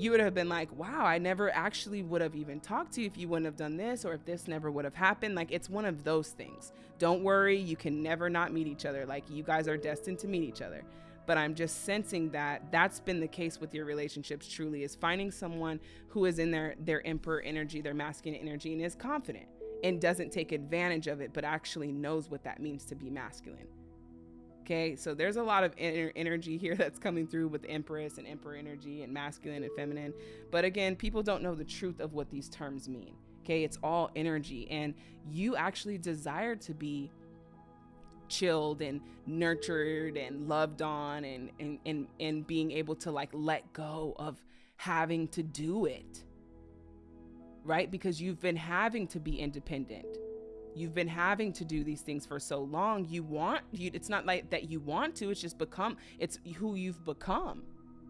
you would have been like, wow, I never actually would have even talked to you if you wouldn't have done this or if this never would have happened. Like, it's one of those things. Don't worry, you can never not meet each other. Like, you guys are destined to meet each other. But I'm just sensing that that's been the case with your relationships truly is finding someone who is in their their emperor energy, their masculine energy and is confident and doesn't take advantage of it but actually knows what that means to be masculine. Okay, so there's a lot of energy here that's coming through with Empress and Emperor energy and masculine and feminine. But again, people don't know the truth of what these terms mean. Okay, it's all energy, and you actually desire to be chilled and nurtured and loved on and and and, and being able to like let go of having to do it right? Because you've been having to be independent. You've been having to do these things for so long. You want you it's not like that you want to it's just become it's who you've become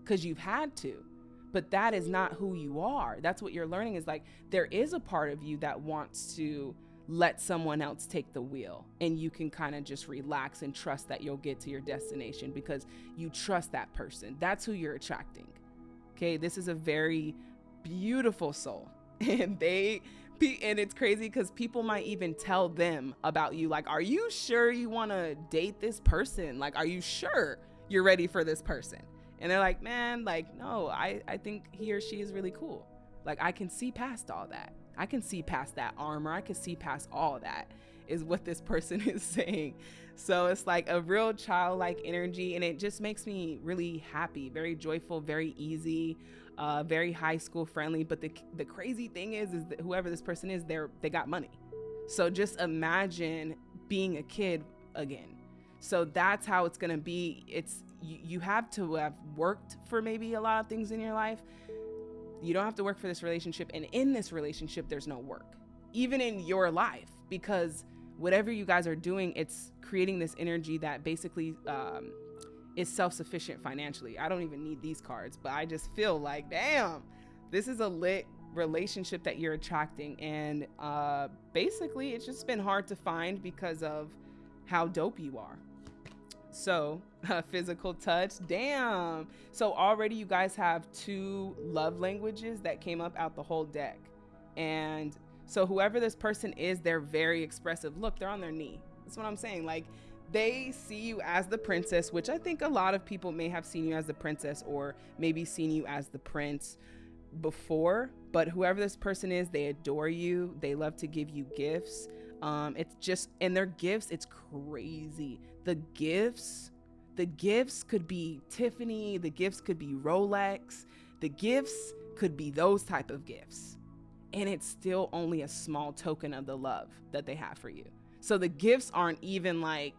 because you've had to. But that is not who you are. That's what you're learning is like there is a part of you that wants to let someone else take the wheel and you can kind of just relax and trust that you'll get to your destination because you trust that person. That's who you're attracting okay? This is a very beautiful soul and they and it's crazy because people might even tell them about you like are you sure you want to date this person? Like are you sure you're ready for this person? And they're like man like no i i think he or she is really cool like i can see past all that i can see past that armor i can see past all that is what this person is saying so it's like a real childlike energy and it just makes me really happy very joyful very easy uh, very high school friendly. But the the crazy thing is, is that whoever this person is, they're they got money. So just imagine being a kid again. So that's how it's gonna be. It's you, you have to have worked for maybe a lot of things in your life. You don't have to work for this relationship, and in this relationship, there's no work, even in your life, because whatever you guys are doing, it's creating this energy that basically um, is self-sufficient financially. I don't even need these cards, but I just feel like, damn, this is a lit relationship that you're attracting and uh basically it's just been hard to find because of how dope you are. So, physical touch, damn. So already you guys have two love languages that came up out the whole deck. And so whoever this person is, they're very expressive. Look, they're on their knee. That's what I'm saying. Like they see you as the princess, which I think a lot of people may have seen you as the princess or maybe seen you as the prince before. But whoever this person is, they adore you. They love to give you gifts. Um, it's just, and their gifts, it's crazy. The gifts, the gifts could be Tiffany, the gifts could be Rolex, the gifts could be those type of gifts. And it's still only a small token of the love that they have for you. So the gifts aren't even like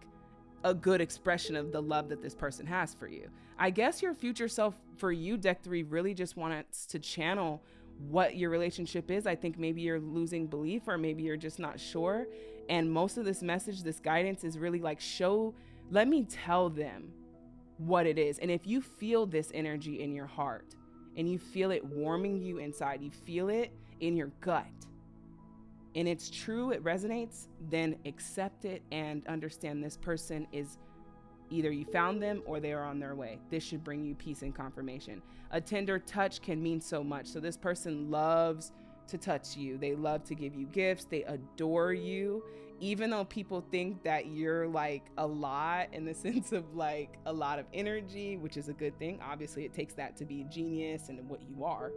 a good expression of the love that this person has for you. I guess your future self for you, deck three, really just wants to channel what your relationship is. I think maybe you're losing belief or maybe you're just not sure. And most of this message, this guidance is really like, show, let me tell them what it is. And if you feel this energy in your heart and you feel it warming you inside, you feel it in your gut, and it's true, it resonates, then accept it and understand this person is either you found them or they are on their way. This should bring you peace and confirmation. A tender touch can mean so much. So, this person loves to touch you, they love to give you gifts, they adore you, even though people think that you're like a lot in the sense of like a lot of energy, which is a good thing. Obviously, it takes that to be a genius and what you are.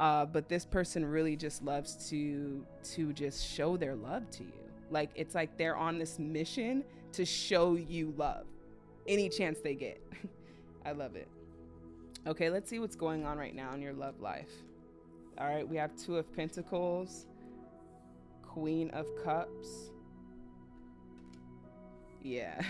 Uh, but this person really just loves to to just show their love to you. Like it's like they're on this mission to show you love, any chance they get. I love it. Okay, let's see what's going on right now in your love life. All right, we have Two of Pentacles, Queen of Cups, yeah.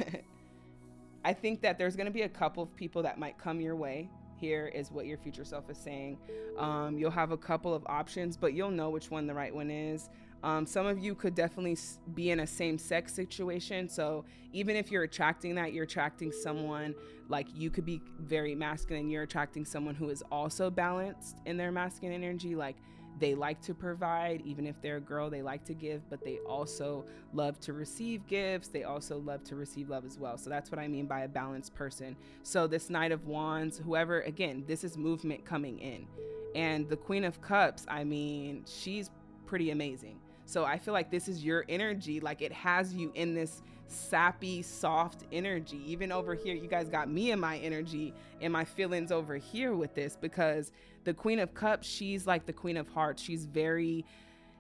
I think that there's going to be a couple of people that might come your way. Here is what your future self is saying. Um, you'll have a couple of options, but you'll know which one the right one is. Um, some of you could definitely be in a same sex situation. So even if you're attracting that, you're attracting someone like you could be very masculine, you're attracting someone who is also balanced in their masculine energy. Like they like to provide, even if they're a girl, they like to give, but they also love to receive gifts. They also love to receive love as well. So that's what I mean by a balanced person. So this Knight of Wands, whoever, again, this is movement coming in. And the Queen of Cups, I mean, she's pretty amazing. So I feel like this is your energy. Like it has you in this sappy, soft energy. Even over here, you guys got me in my energy and my feelings over here with this because the Queen of Cups, she's like the Queen of Hearts. She's very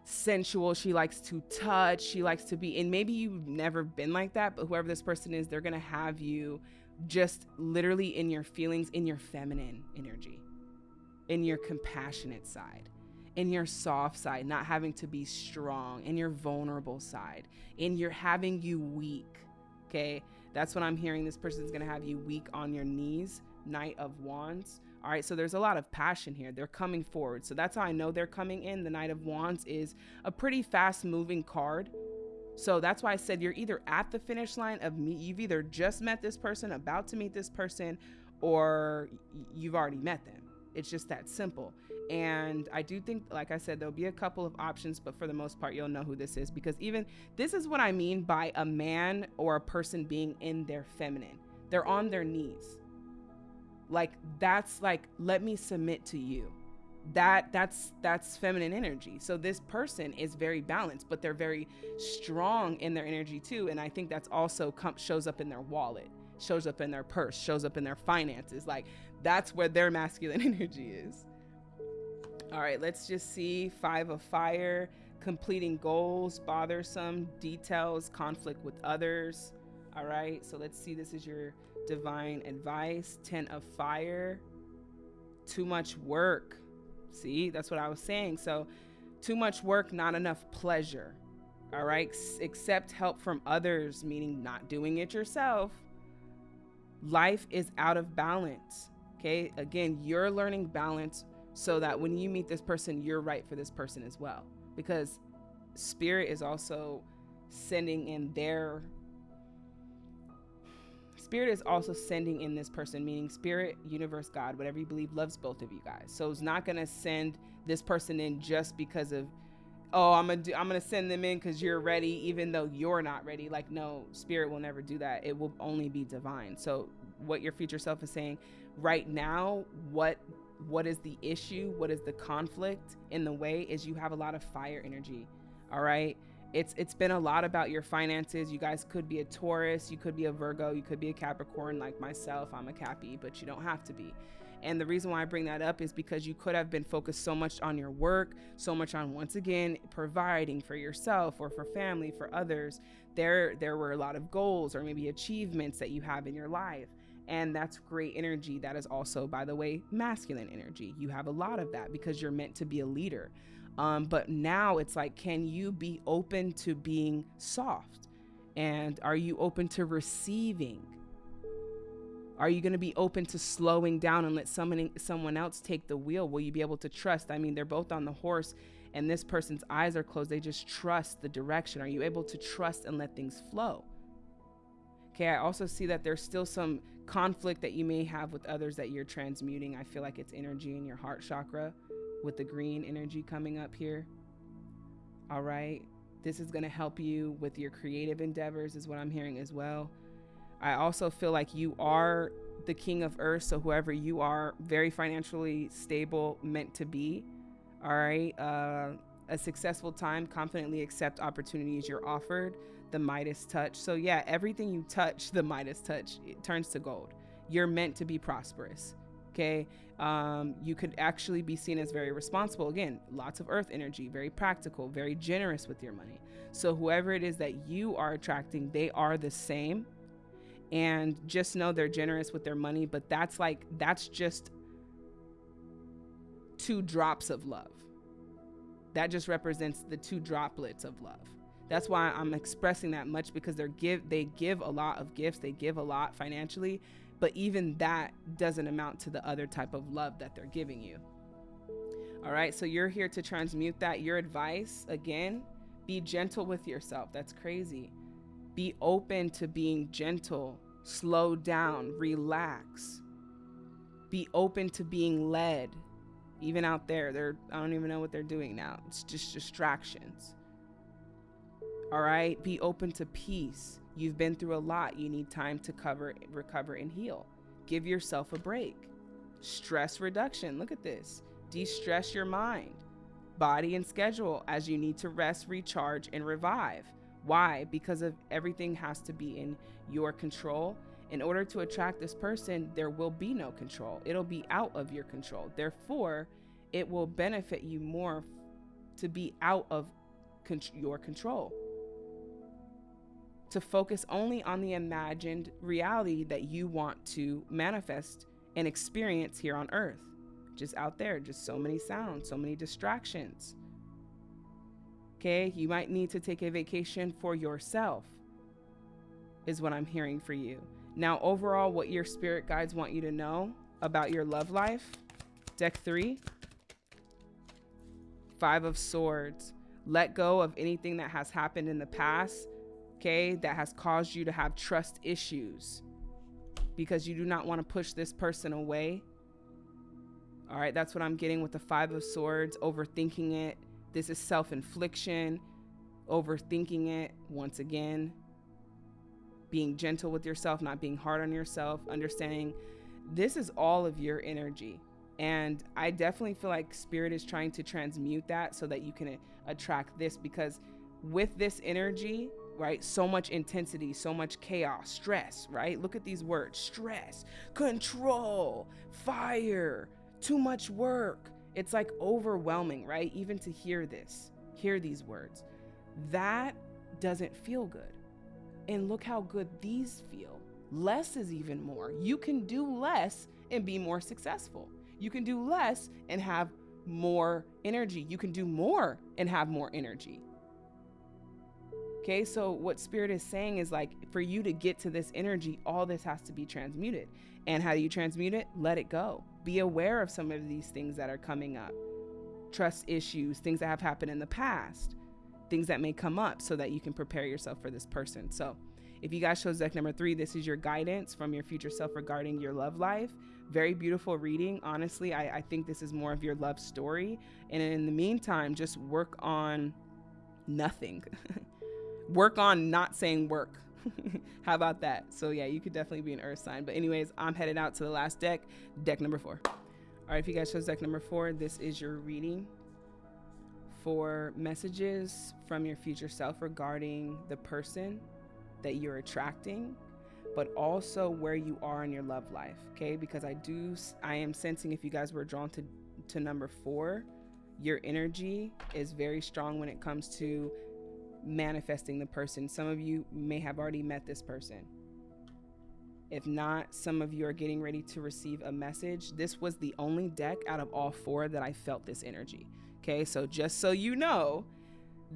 sensual. She likes to touch. She likes to be, and maybe you've never been like that, but whoever this person is, they're going to have you just literally in your feelings, in your feminine energy, in your compassionate side, in your soft side, not having to be strong, in your vulnerable side, in your having you weak. Okay. That's what I'm hearing. This person's going to have you weak on your knees, Knight of Wands all right, so there's a lot of passion here. They're coming forward. So that's how I know they're coming in. The Knight of Wands is a pretty fast moving card. So that's why I said you're either at the finish line of me, you've either just met this person, about to meet this person, or you've already met them. It's just that simple. And I do think, like I said, there'll be a couple of options, but for the most part, you'll know who this is. Because even this is what I mean by a man or a person being in their feminine. They're on their knees. Like that's like let me submit to you. That that's that's feminine energy. So this person is very balanced but they're very strong in their energy too. And i think that's also com- shows up in their wallet shows up in their purse shows up in their finances. Like that's where their masculine energy is all right let's just see five of fire completing goals bothersome details conflict with others all right so let's see this is your divine advice, 10 of fire, too much work. See, that's what I was saying. So, too much work, not enough pleasure. All right, accept help from others, meaning not doing it yourself. Life is out of balance. Okay, again, you're learning balance so that when you meet this person, you're right for this person as well. Because spirit is also sending in their Spirit is also sending in this person, meaning spirit, universe, God, whatever you believe, loves both of you guys. So it's not gonna send this person in just because of, oh, I'm gonna do, I'm gonna send them in because you're ready, even though you're not ready. Like, no, spirit will never do that. It will only be divine. So what your future self is saying right now, what what is the issue? What is the conflict in the way? Is you have a lot of fire energy. All right it's it's been a lot about your finances. You guys could be a Taurus, you could be a Virgo, you could be a Capricorn like myself. I'm a Cappy, but you don't have to be. And the reason why I bring that up is because you could have been focused so much on your work, so much on once again providing for yourself or for family, for others. There there were a lot of goals or maybe achievements that you have in your life. And that's great energy. That is also, by the way, masculine energy. You have a lot of that because you're meant to be a leader. Um, but now it's like, can you be open to being soft? And are you open to receiving? Are you going to be open to slowing down and let someone someone else take the wheel? Will you be able to trust? I mean, they're both on the horse and this person's eyes are closed. They just trust the direction. Are you able to trust and let things flow? Okay, I also see that there's still some conflict that you may have with others that you're transmuting. I feel like it's energy in your heart chakra with the green energy coming up here. All right. This is going to help you with your creative endeavors, is what I'm hearing as well. I also feel like you are the king of earth. So, whoever you are, very financially stable, meant to be. All right. Uh, a successful time, confidently accept opportunities you're offered. The Midas touch. So, yeah, everything you touch, the Midas touch, it turns to gold. You're meant to be prosperous. Okay. Um, you could actually be seen as very responsible. Again, lots of earth energy, very practical, very generous with your money. So, whoever it is that you are attracting, they are the same. And just know they're generous with their money, but that's like, that's just two drops of love. That just represents the two droplets of love. That's why I'm expressing that much because they're give they give a lot of gifts, they give a lot financially, but even that doesn't amount to the other type of love that they're giving you. All right, so you're here to transmute that. Your advice, again, be gentle with yourself. That's crazy. Be open to being gentle, slow down, relax. Be open to being led. Even out there, they're I don't even know what they're doing now. It's just distractions. All right, be open to peace. You've been through a lot. You need time to cover, recover, and heal. Give yourself a break. Stress reduction. Look at this. De stress your mind, body, and schedule as you need to rest, recharge, and revive. Why? Because of everything has to be in your control. In order to attract this person, there will be no control. It'll be out of your control. Therefore, it will benefit you more to be out of con- your control to focus only on the imagined reality that you want to manifest and experience here on earth. Just out there, just so many sounds, so many distractions. Okay, you might need to take a vacation for yourself, is what I'm hearing for you. Now, overall, what your spirit guides want you to know about your love life deck three, Five of Swords. Let go of anything that has happened in the past okay, that has caused you to have trust issues because you do not want to push this person away. All right, that's what I'm getting with the Five of Swords, overthinking it. This is self infliction, overthinking it once again. Being gentle with yourself, not being hard on yourself, understanding this is all of your energy. And I definitely feel like spirit is trying to transmute that so that you can attract this because with this energy, right? So much intensity, so much chaos, stress, right? Look at these words stress, control, fire, too much work. It's like overwhelming, right? Even to hear this, hear these words. That doesn't feel good. And look how good these feel. Less is even more. You can do less and be more successful. You can do less and have more energy. You can do more and have more energy. Okay, so what spirit is saying is like for you to get to this energy, all this has to be transmuted. And how do you transmute it? Let it go. Be aware of some of these things that are coming up trust issues, things that have happened in the past, things that may come up so that you can prepare yourself for this person. So, if you guys chose deck number three, this is your guidance from your future self regarding your love life. Very beautiful reading. Honestly, I, I think this is more of your love story. And in the meantime, just work on nothing. work on not saying work. How about that? So yeah, you could definitely be an earth sign. But anyways, I'm headed out to the last deck, deck number four. All right, if you guys chose deck number four, this is your reading for messages from your future self regarding the person that you're attracting, but also where you are in your love life. Okay, because I do, I am sensing if you guys were drawn to to number four, your energy is very strong when it comes to manifesting the person. Some of you may have already met this person. If not, some of you are getting ready to receive a message. This was the only deck out of all four that I felt this energy. Okay, so just so you know,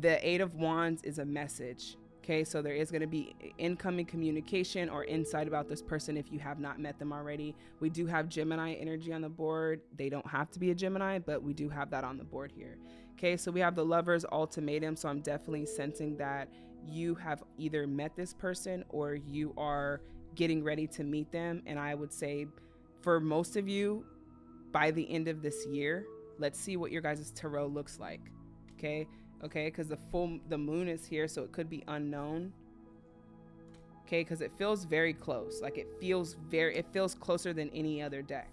the Eight of Wands is a message. Okay, so there is going to be incoming communication or insight about this person if you have not met them already. We do have Gemini energy on the board. They don't have to be a Gemini, but we do have that on the board here. Okay, so we have the Lover's Ultimatum. So I'm definitely sensing that you have either met this person or you are getting ready to meet them. And I would say for most of you, by the end of this year, let's see what your guys' tarot looks like. Okay. Okay. Because the full, the moon is here. So it could be unknown. Okay. Because it feels very close. Like it feels very, it feels closer than any other deck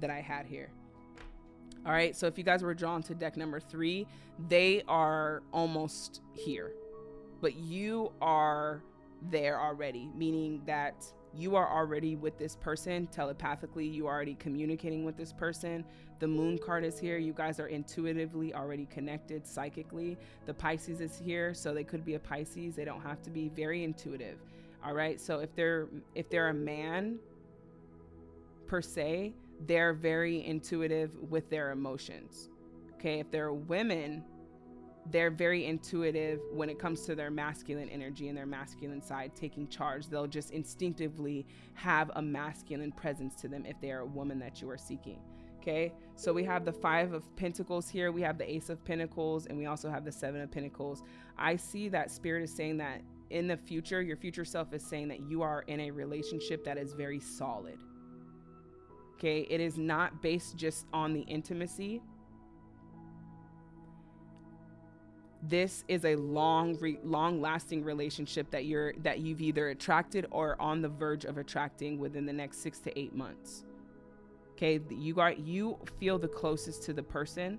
that I had here. All right. So if you guys were drawn to deck number three, they are almost here, but you are there already, meaning that you are already with this person telepathically. You are already communicating with this person. The moon card is here. You guys are intuitively already connected psychically. The Pisces is here, so they could be a Pisces. They don't have to be very intuitive. All right. So if they're if they're a man per se, they're very intuitive with their emotions. Okay, if they're women, they're very intuitive when it comes to their masculine energy and their masculine side taking charge. They'll just instinctively have a masculine presence to them if they are a woman that you are seeking. Okay, so we have the Five of Pentacles here, we have the Ace of Pentacles, and we also have the Seven of Pentacles. I see that Spirit is saying that in the future, your future self is saying that you are in a relationship that is very solid Okay, it is not based just on the intimacy. This is a long, re- long-lasting relationship that you're that you've either attracted or on the verge of attracting within the next six to eight months. Okay, you got you feel the closest to the person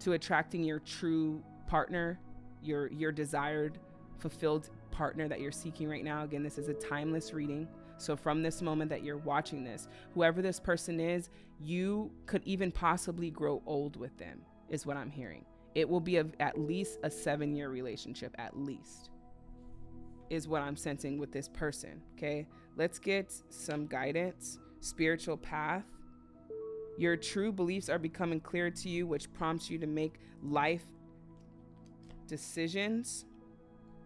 to attracting your true partner, your your desired, fulfilled partner that you're seeking right now. Again, this is a timeless reading. So, from this moment that you're watching this, whoever this person is, you could even possibly grow old with them, is what I'm hearing. It will be a, at least a seven year relationship, at least, is what I'm sensing with this person. Okay, let's get some guidance, spiritual path. Your true beliefs are becoming clear to you, which prompts you to make life decisions.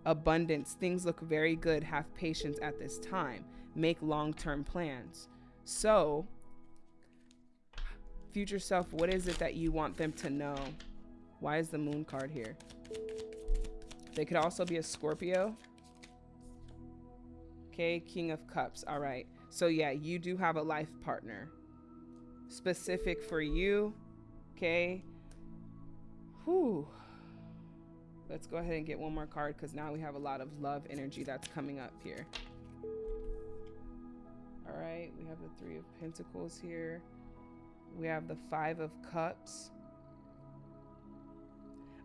Abundance, things look very good. Have patience at this time make long term plans. So, future self, what is it that you want them to know? Why is the moon card here? They could also be a Scorpio. Okay, King of Cups. All right. So, yeah, you do have a life partner specific for you. Okay. Whew. Let's go ahead and get one more card because now we have a lot of love energy that's coming up here. All right, we have the Three of Pentacles here. We have the Five of Cups.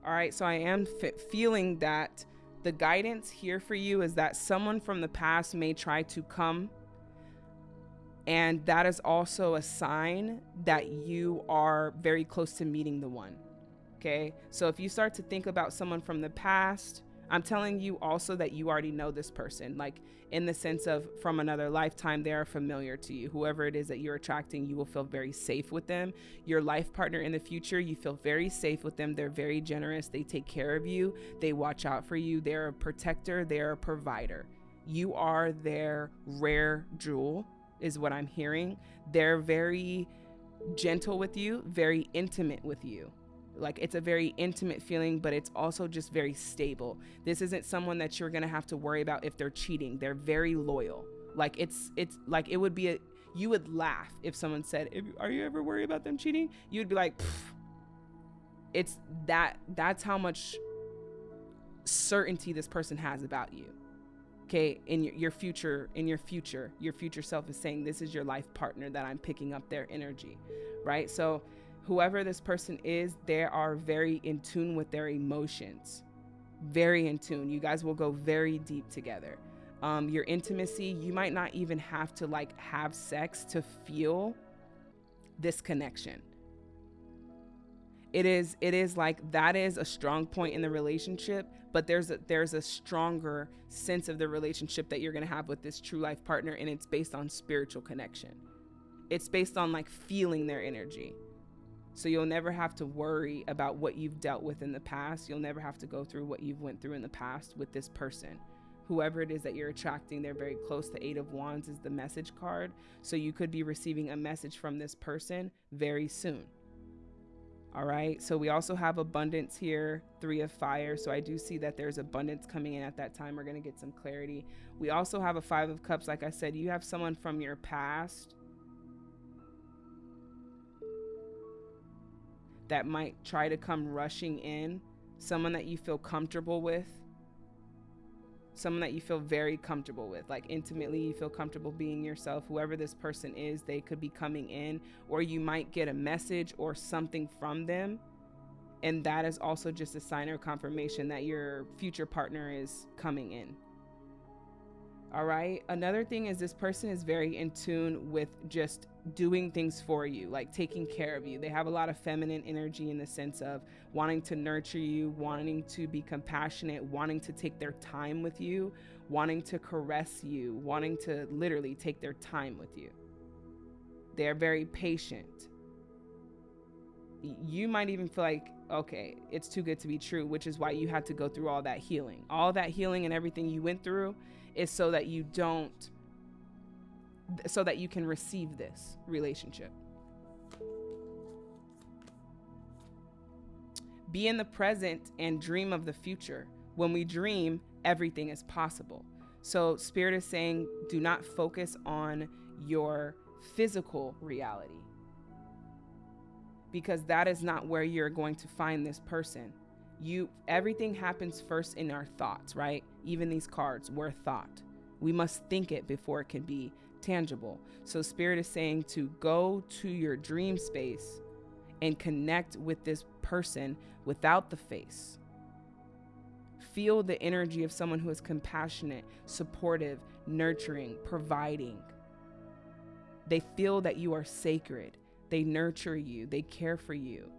All right, so I am feeling that the guidance here for you is that someone from the past may try to come. And that is also a sign that you are very close to meeting the one. Okay, so if you start to think about someone from the past, I'm telling you also that you already know this person, like in the sense of from another lifetime, they are familiar to you. Whoever it is that you're attracting, you will feel very safe with them. Your life partner in the future, you feel very safe with them. They're very generous. They take care of you, they watch out for you. They're a protector, they're a provider. You are their rare jewel, is what I'm hearing. They're very gentle with you, very intimate with you like it's a very intimate feeling but it's also just very stable. This isn't someone that you're gonna have to worry about if they're cheating. They're very loyal. Like it's it's like it would be a you would laugh if someone said are you ever worried about them cheating? You'd be like it's that that's how much certainty this person has about you okay? In your, your future in your future your future self is saying this is your life partner that i'm picking up their energy right? So whoever this person is, they are very in tune with their emotions. Very in tune. You guys will go very deep together. Um, your intimacy, you might not even have to like have sex to feel this connection. It is it is like that is a strong point in the relationship, but there's a there's a stronger sense of the relationship that you're to have with this true life partner and it's based on spiritual connection. It's based on like feeling their energy. So you'll never have to worry about what you've dealt with in the past. You'll never have to go through what you've went through in the past with this person. Whoever it is that you're attracting, they're very close. The 8 of wands is the message card. So you could be receiving a message from this person very soon. All right. So we also have abundance here, three of fire. So I do see that there's abundance coming in at that time. We're going to get some clarity. We also have a five of cups. Like I said, you have someone from your past that might try to come rushing in, someone that you feel comfortable with someone that you feel very comfortable with like intimately you feel comfortable being yourself whoever this person is they could be coming in or you might get a message or something from them and that is also just a sign or confirmation that your future partner is coming in all right. Another thing is this person is very in tune with just doing things for you, like taking care of you. They have a lot of feminine energy in the sense of wanting to nurture you, wanting to be compassionate, wanting to take their time with you, wanting to caress you, wanting to literally take their time with you. They're very patient. You might even feel like, okay, it's too good to be true, which is why you had to go through all that healing. All that healing and everything you went through is so that you don't so that you can receive this relationship. Be in the present and dream of the future. When we dream, everything is possible. So, Spirit is saying, do not focus on your physical reality because that is not where you're going to find this person you everything happens first in our thoughts right? Even these cards were thought. We must think it before it can be tangible. So spirit is saying to go to your dream space and connect with this person without the face. Feel the energy of someone who is compassionate supportive nurturing providing. They feel that you are sacred. They nurture you. They care for you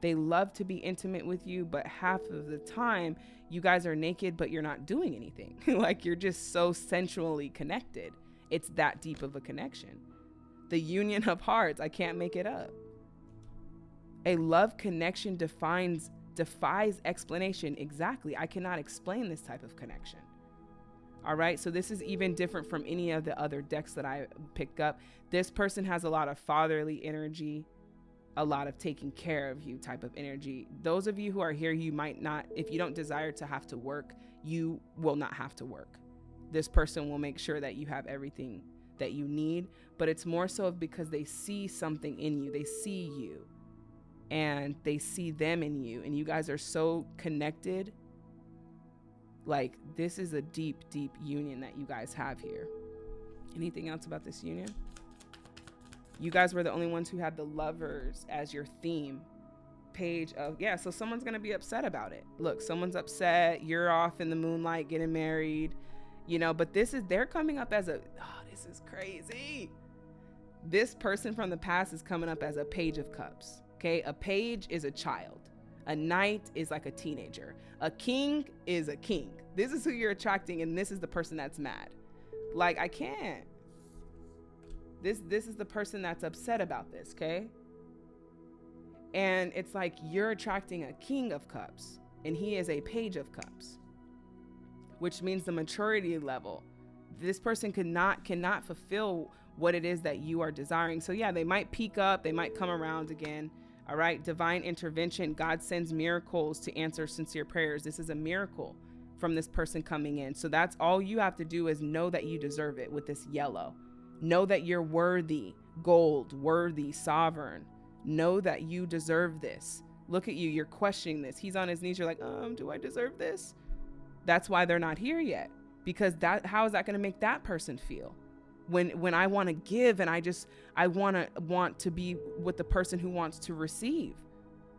they love to be intimate with you, but half of the time you guys are naked, but you're not doing anything. like you're just so sensually connected. It's that deep of a connection. The union of hearts, I can't make it up. A love connection defines defies explanation. Exactly. I cannot explain this type of connection. All right. So this is even different from any of the other decks that I picked up. This person has a lot of fatherly energy a lot of taking care of you type of energy. Those of you who are here, you might not, if you don't desire to have to work, you will not have to work. This person will make sure that you have everything that you need, but it's more so because they see something in you. They see you and they see them in you, and you guys are so connected. Like, this is a deep, deep union that you guys have here. Anything else about this union? You guys were the only ones who had the lovers as your theme page of yeah so someone's gonna be upset about it. Look someone's upset you're off in the moonlight getting married you know but this is they're coming up as a oh this is crazy. This person from the past is coming up as a page of cups okay? A page is a child. A knight is like a teenager. A king is a king. This is who you're attracting and this is the person that's mad. Like i can't this this is the person that's upset about this, okay? And it's like you're attracting a king of cups and he is a page of cups. Which means the maturity level. This person cannot cannot fulfill what it is that you are desiring. So yeah, they might peak up, they might come around again. All right, divine intervention. God sends miracles to answer sincere prayers. This is a miracle from this person coming in. So that's all you have to do is know that you deserve it with this yellow. Know that you're worthy, gold, worthy, sovereign. Know that you deserve this. Look at you, you're questioning this. He's on his knees, you're like, um, do I deserve this? That's why they're not here yet. Because that how is that gonna make that person feel? When when I wanna give and I just I wanna want to be with the person who wants to receive.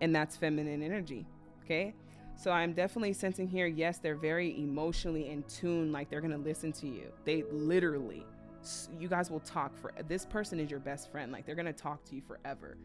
And that's feminine energy. Okay? So I'm definitely sensing here, yes, they're very emotionally in tune, like they're gonna listen to you. They literally you guys will talk for this person is your best friend like they're gonna talk to you forever.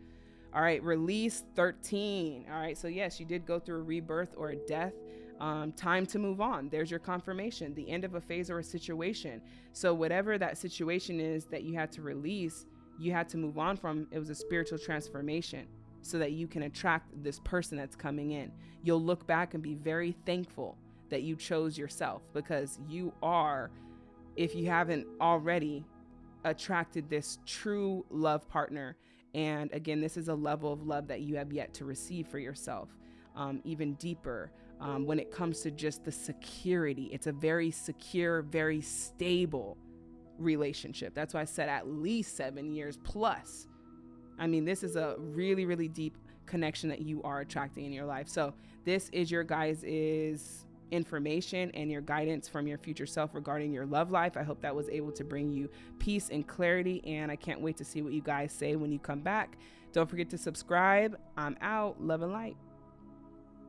All right release 13 all right so yes you did go through a rebirth or a death um, time to move on there's your confirmation the end of a phase or a situation. So whatever that situation is that you had to release you had to move on from it was a spiritual transformation so that you can attract this person that's coming in. You'll look back and be very thankful that you chose yourself because you are if you haven't already attracted this true love partner And again, this is a level of love that you have yet to receive for yourself, um, even deeper. Um, when it comes to just the security, it's a very secure, very stable relationship. That's why I said at least seven years plus. I mean, this is a really, really deep connection that you are attracting in your life. So, this is your guys' is information and your guidance from your future self regarding your love life. I hope that was able to bring you peace and clarity. And I can't wait to see what you guys say when you come back. Don't forget to subscribe. I'm out. Love and light.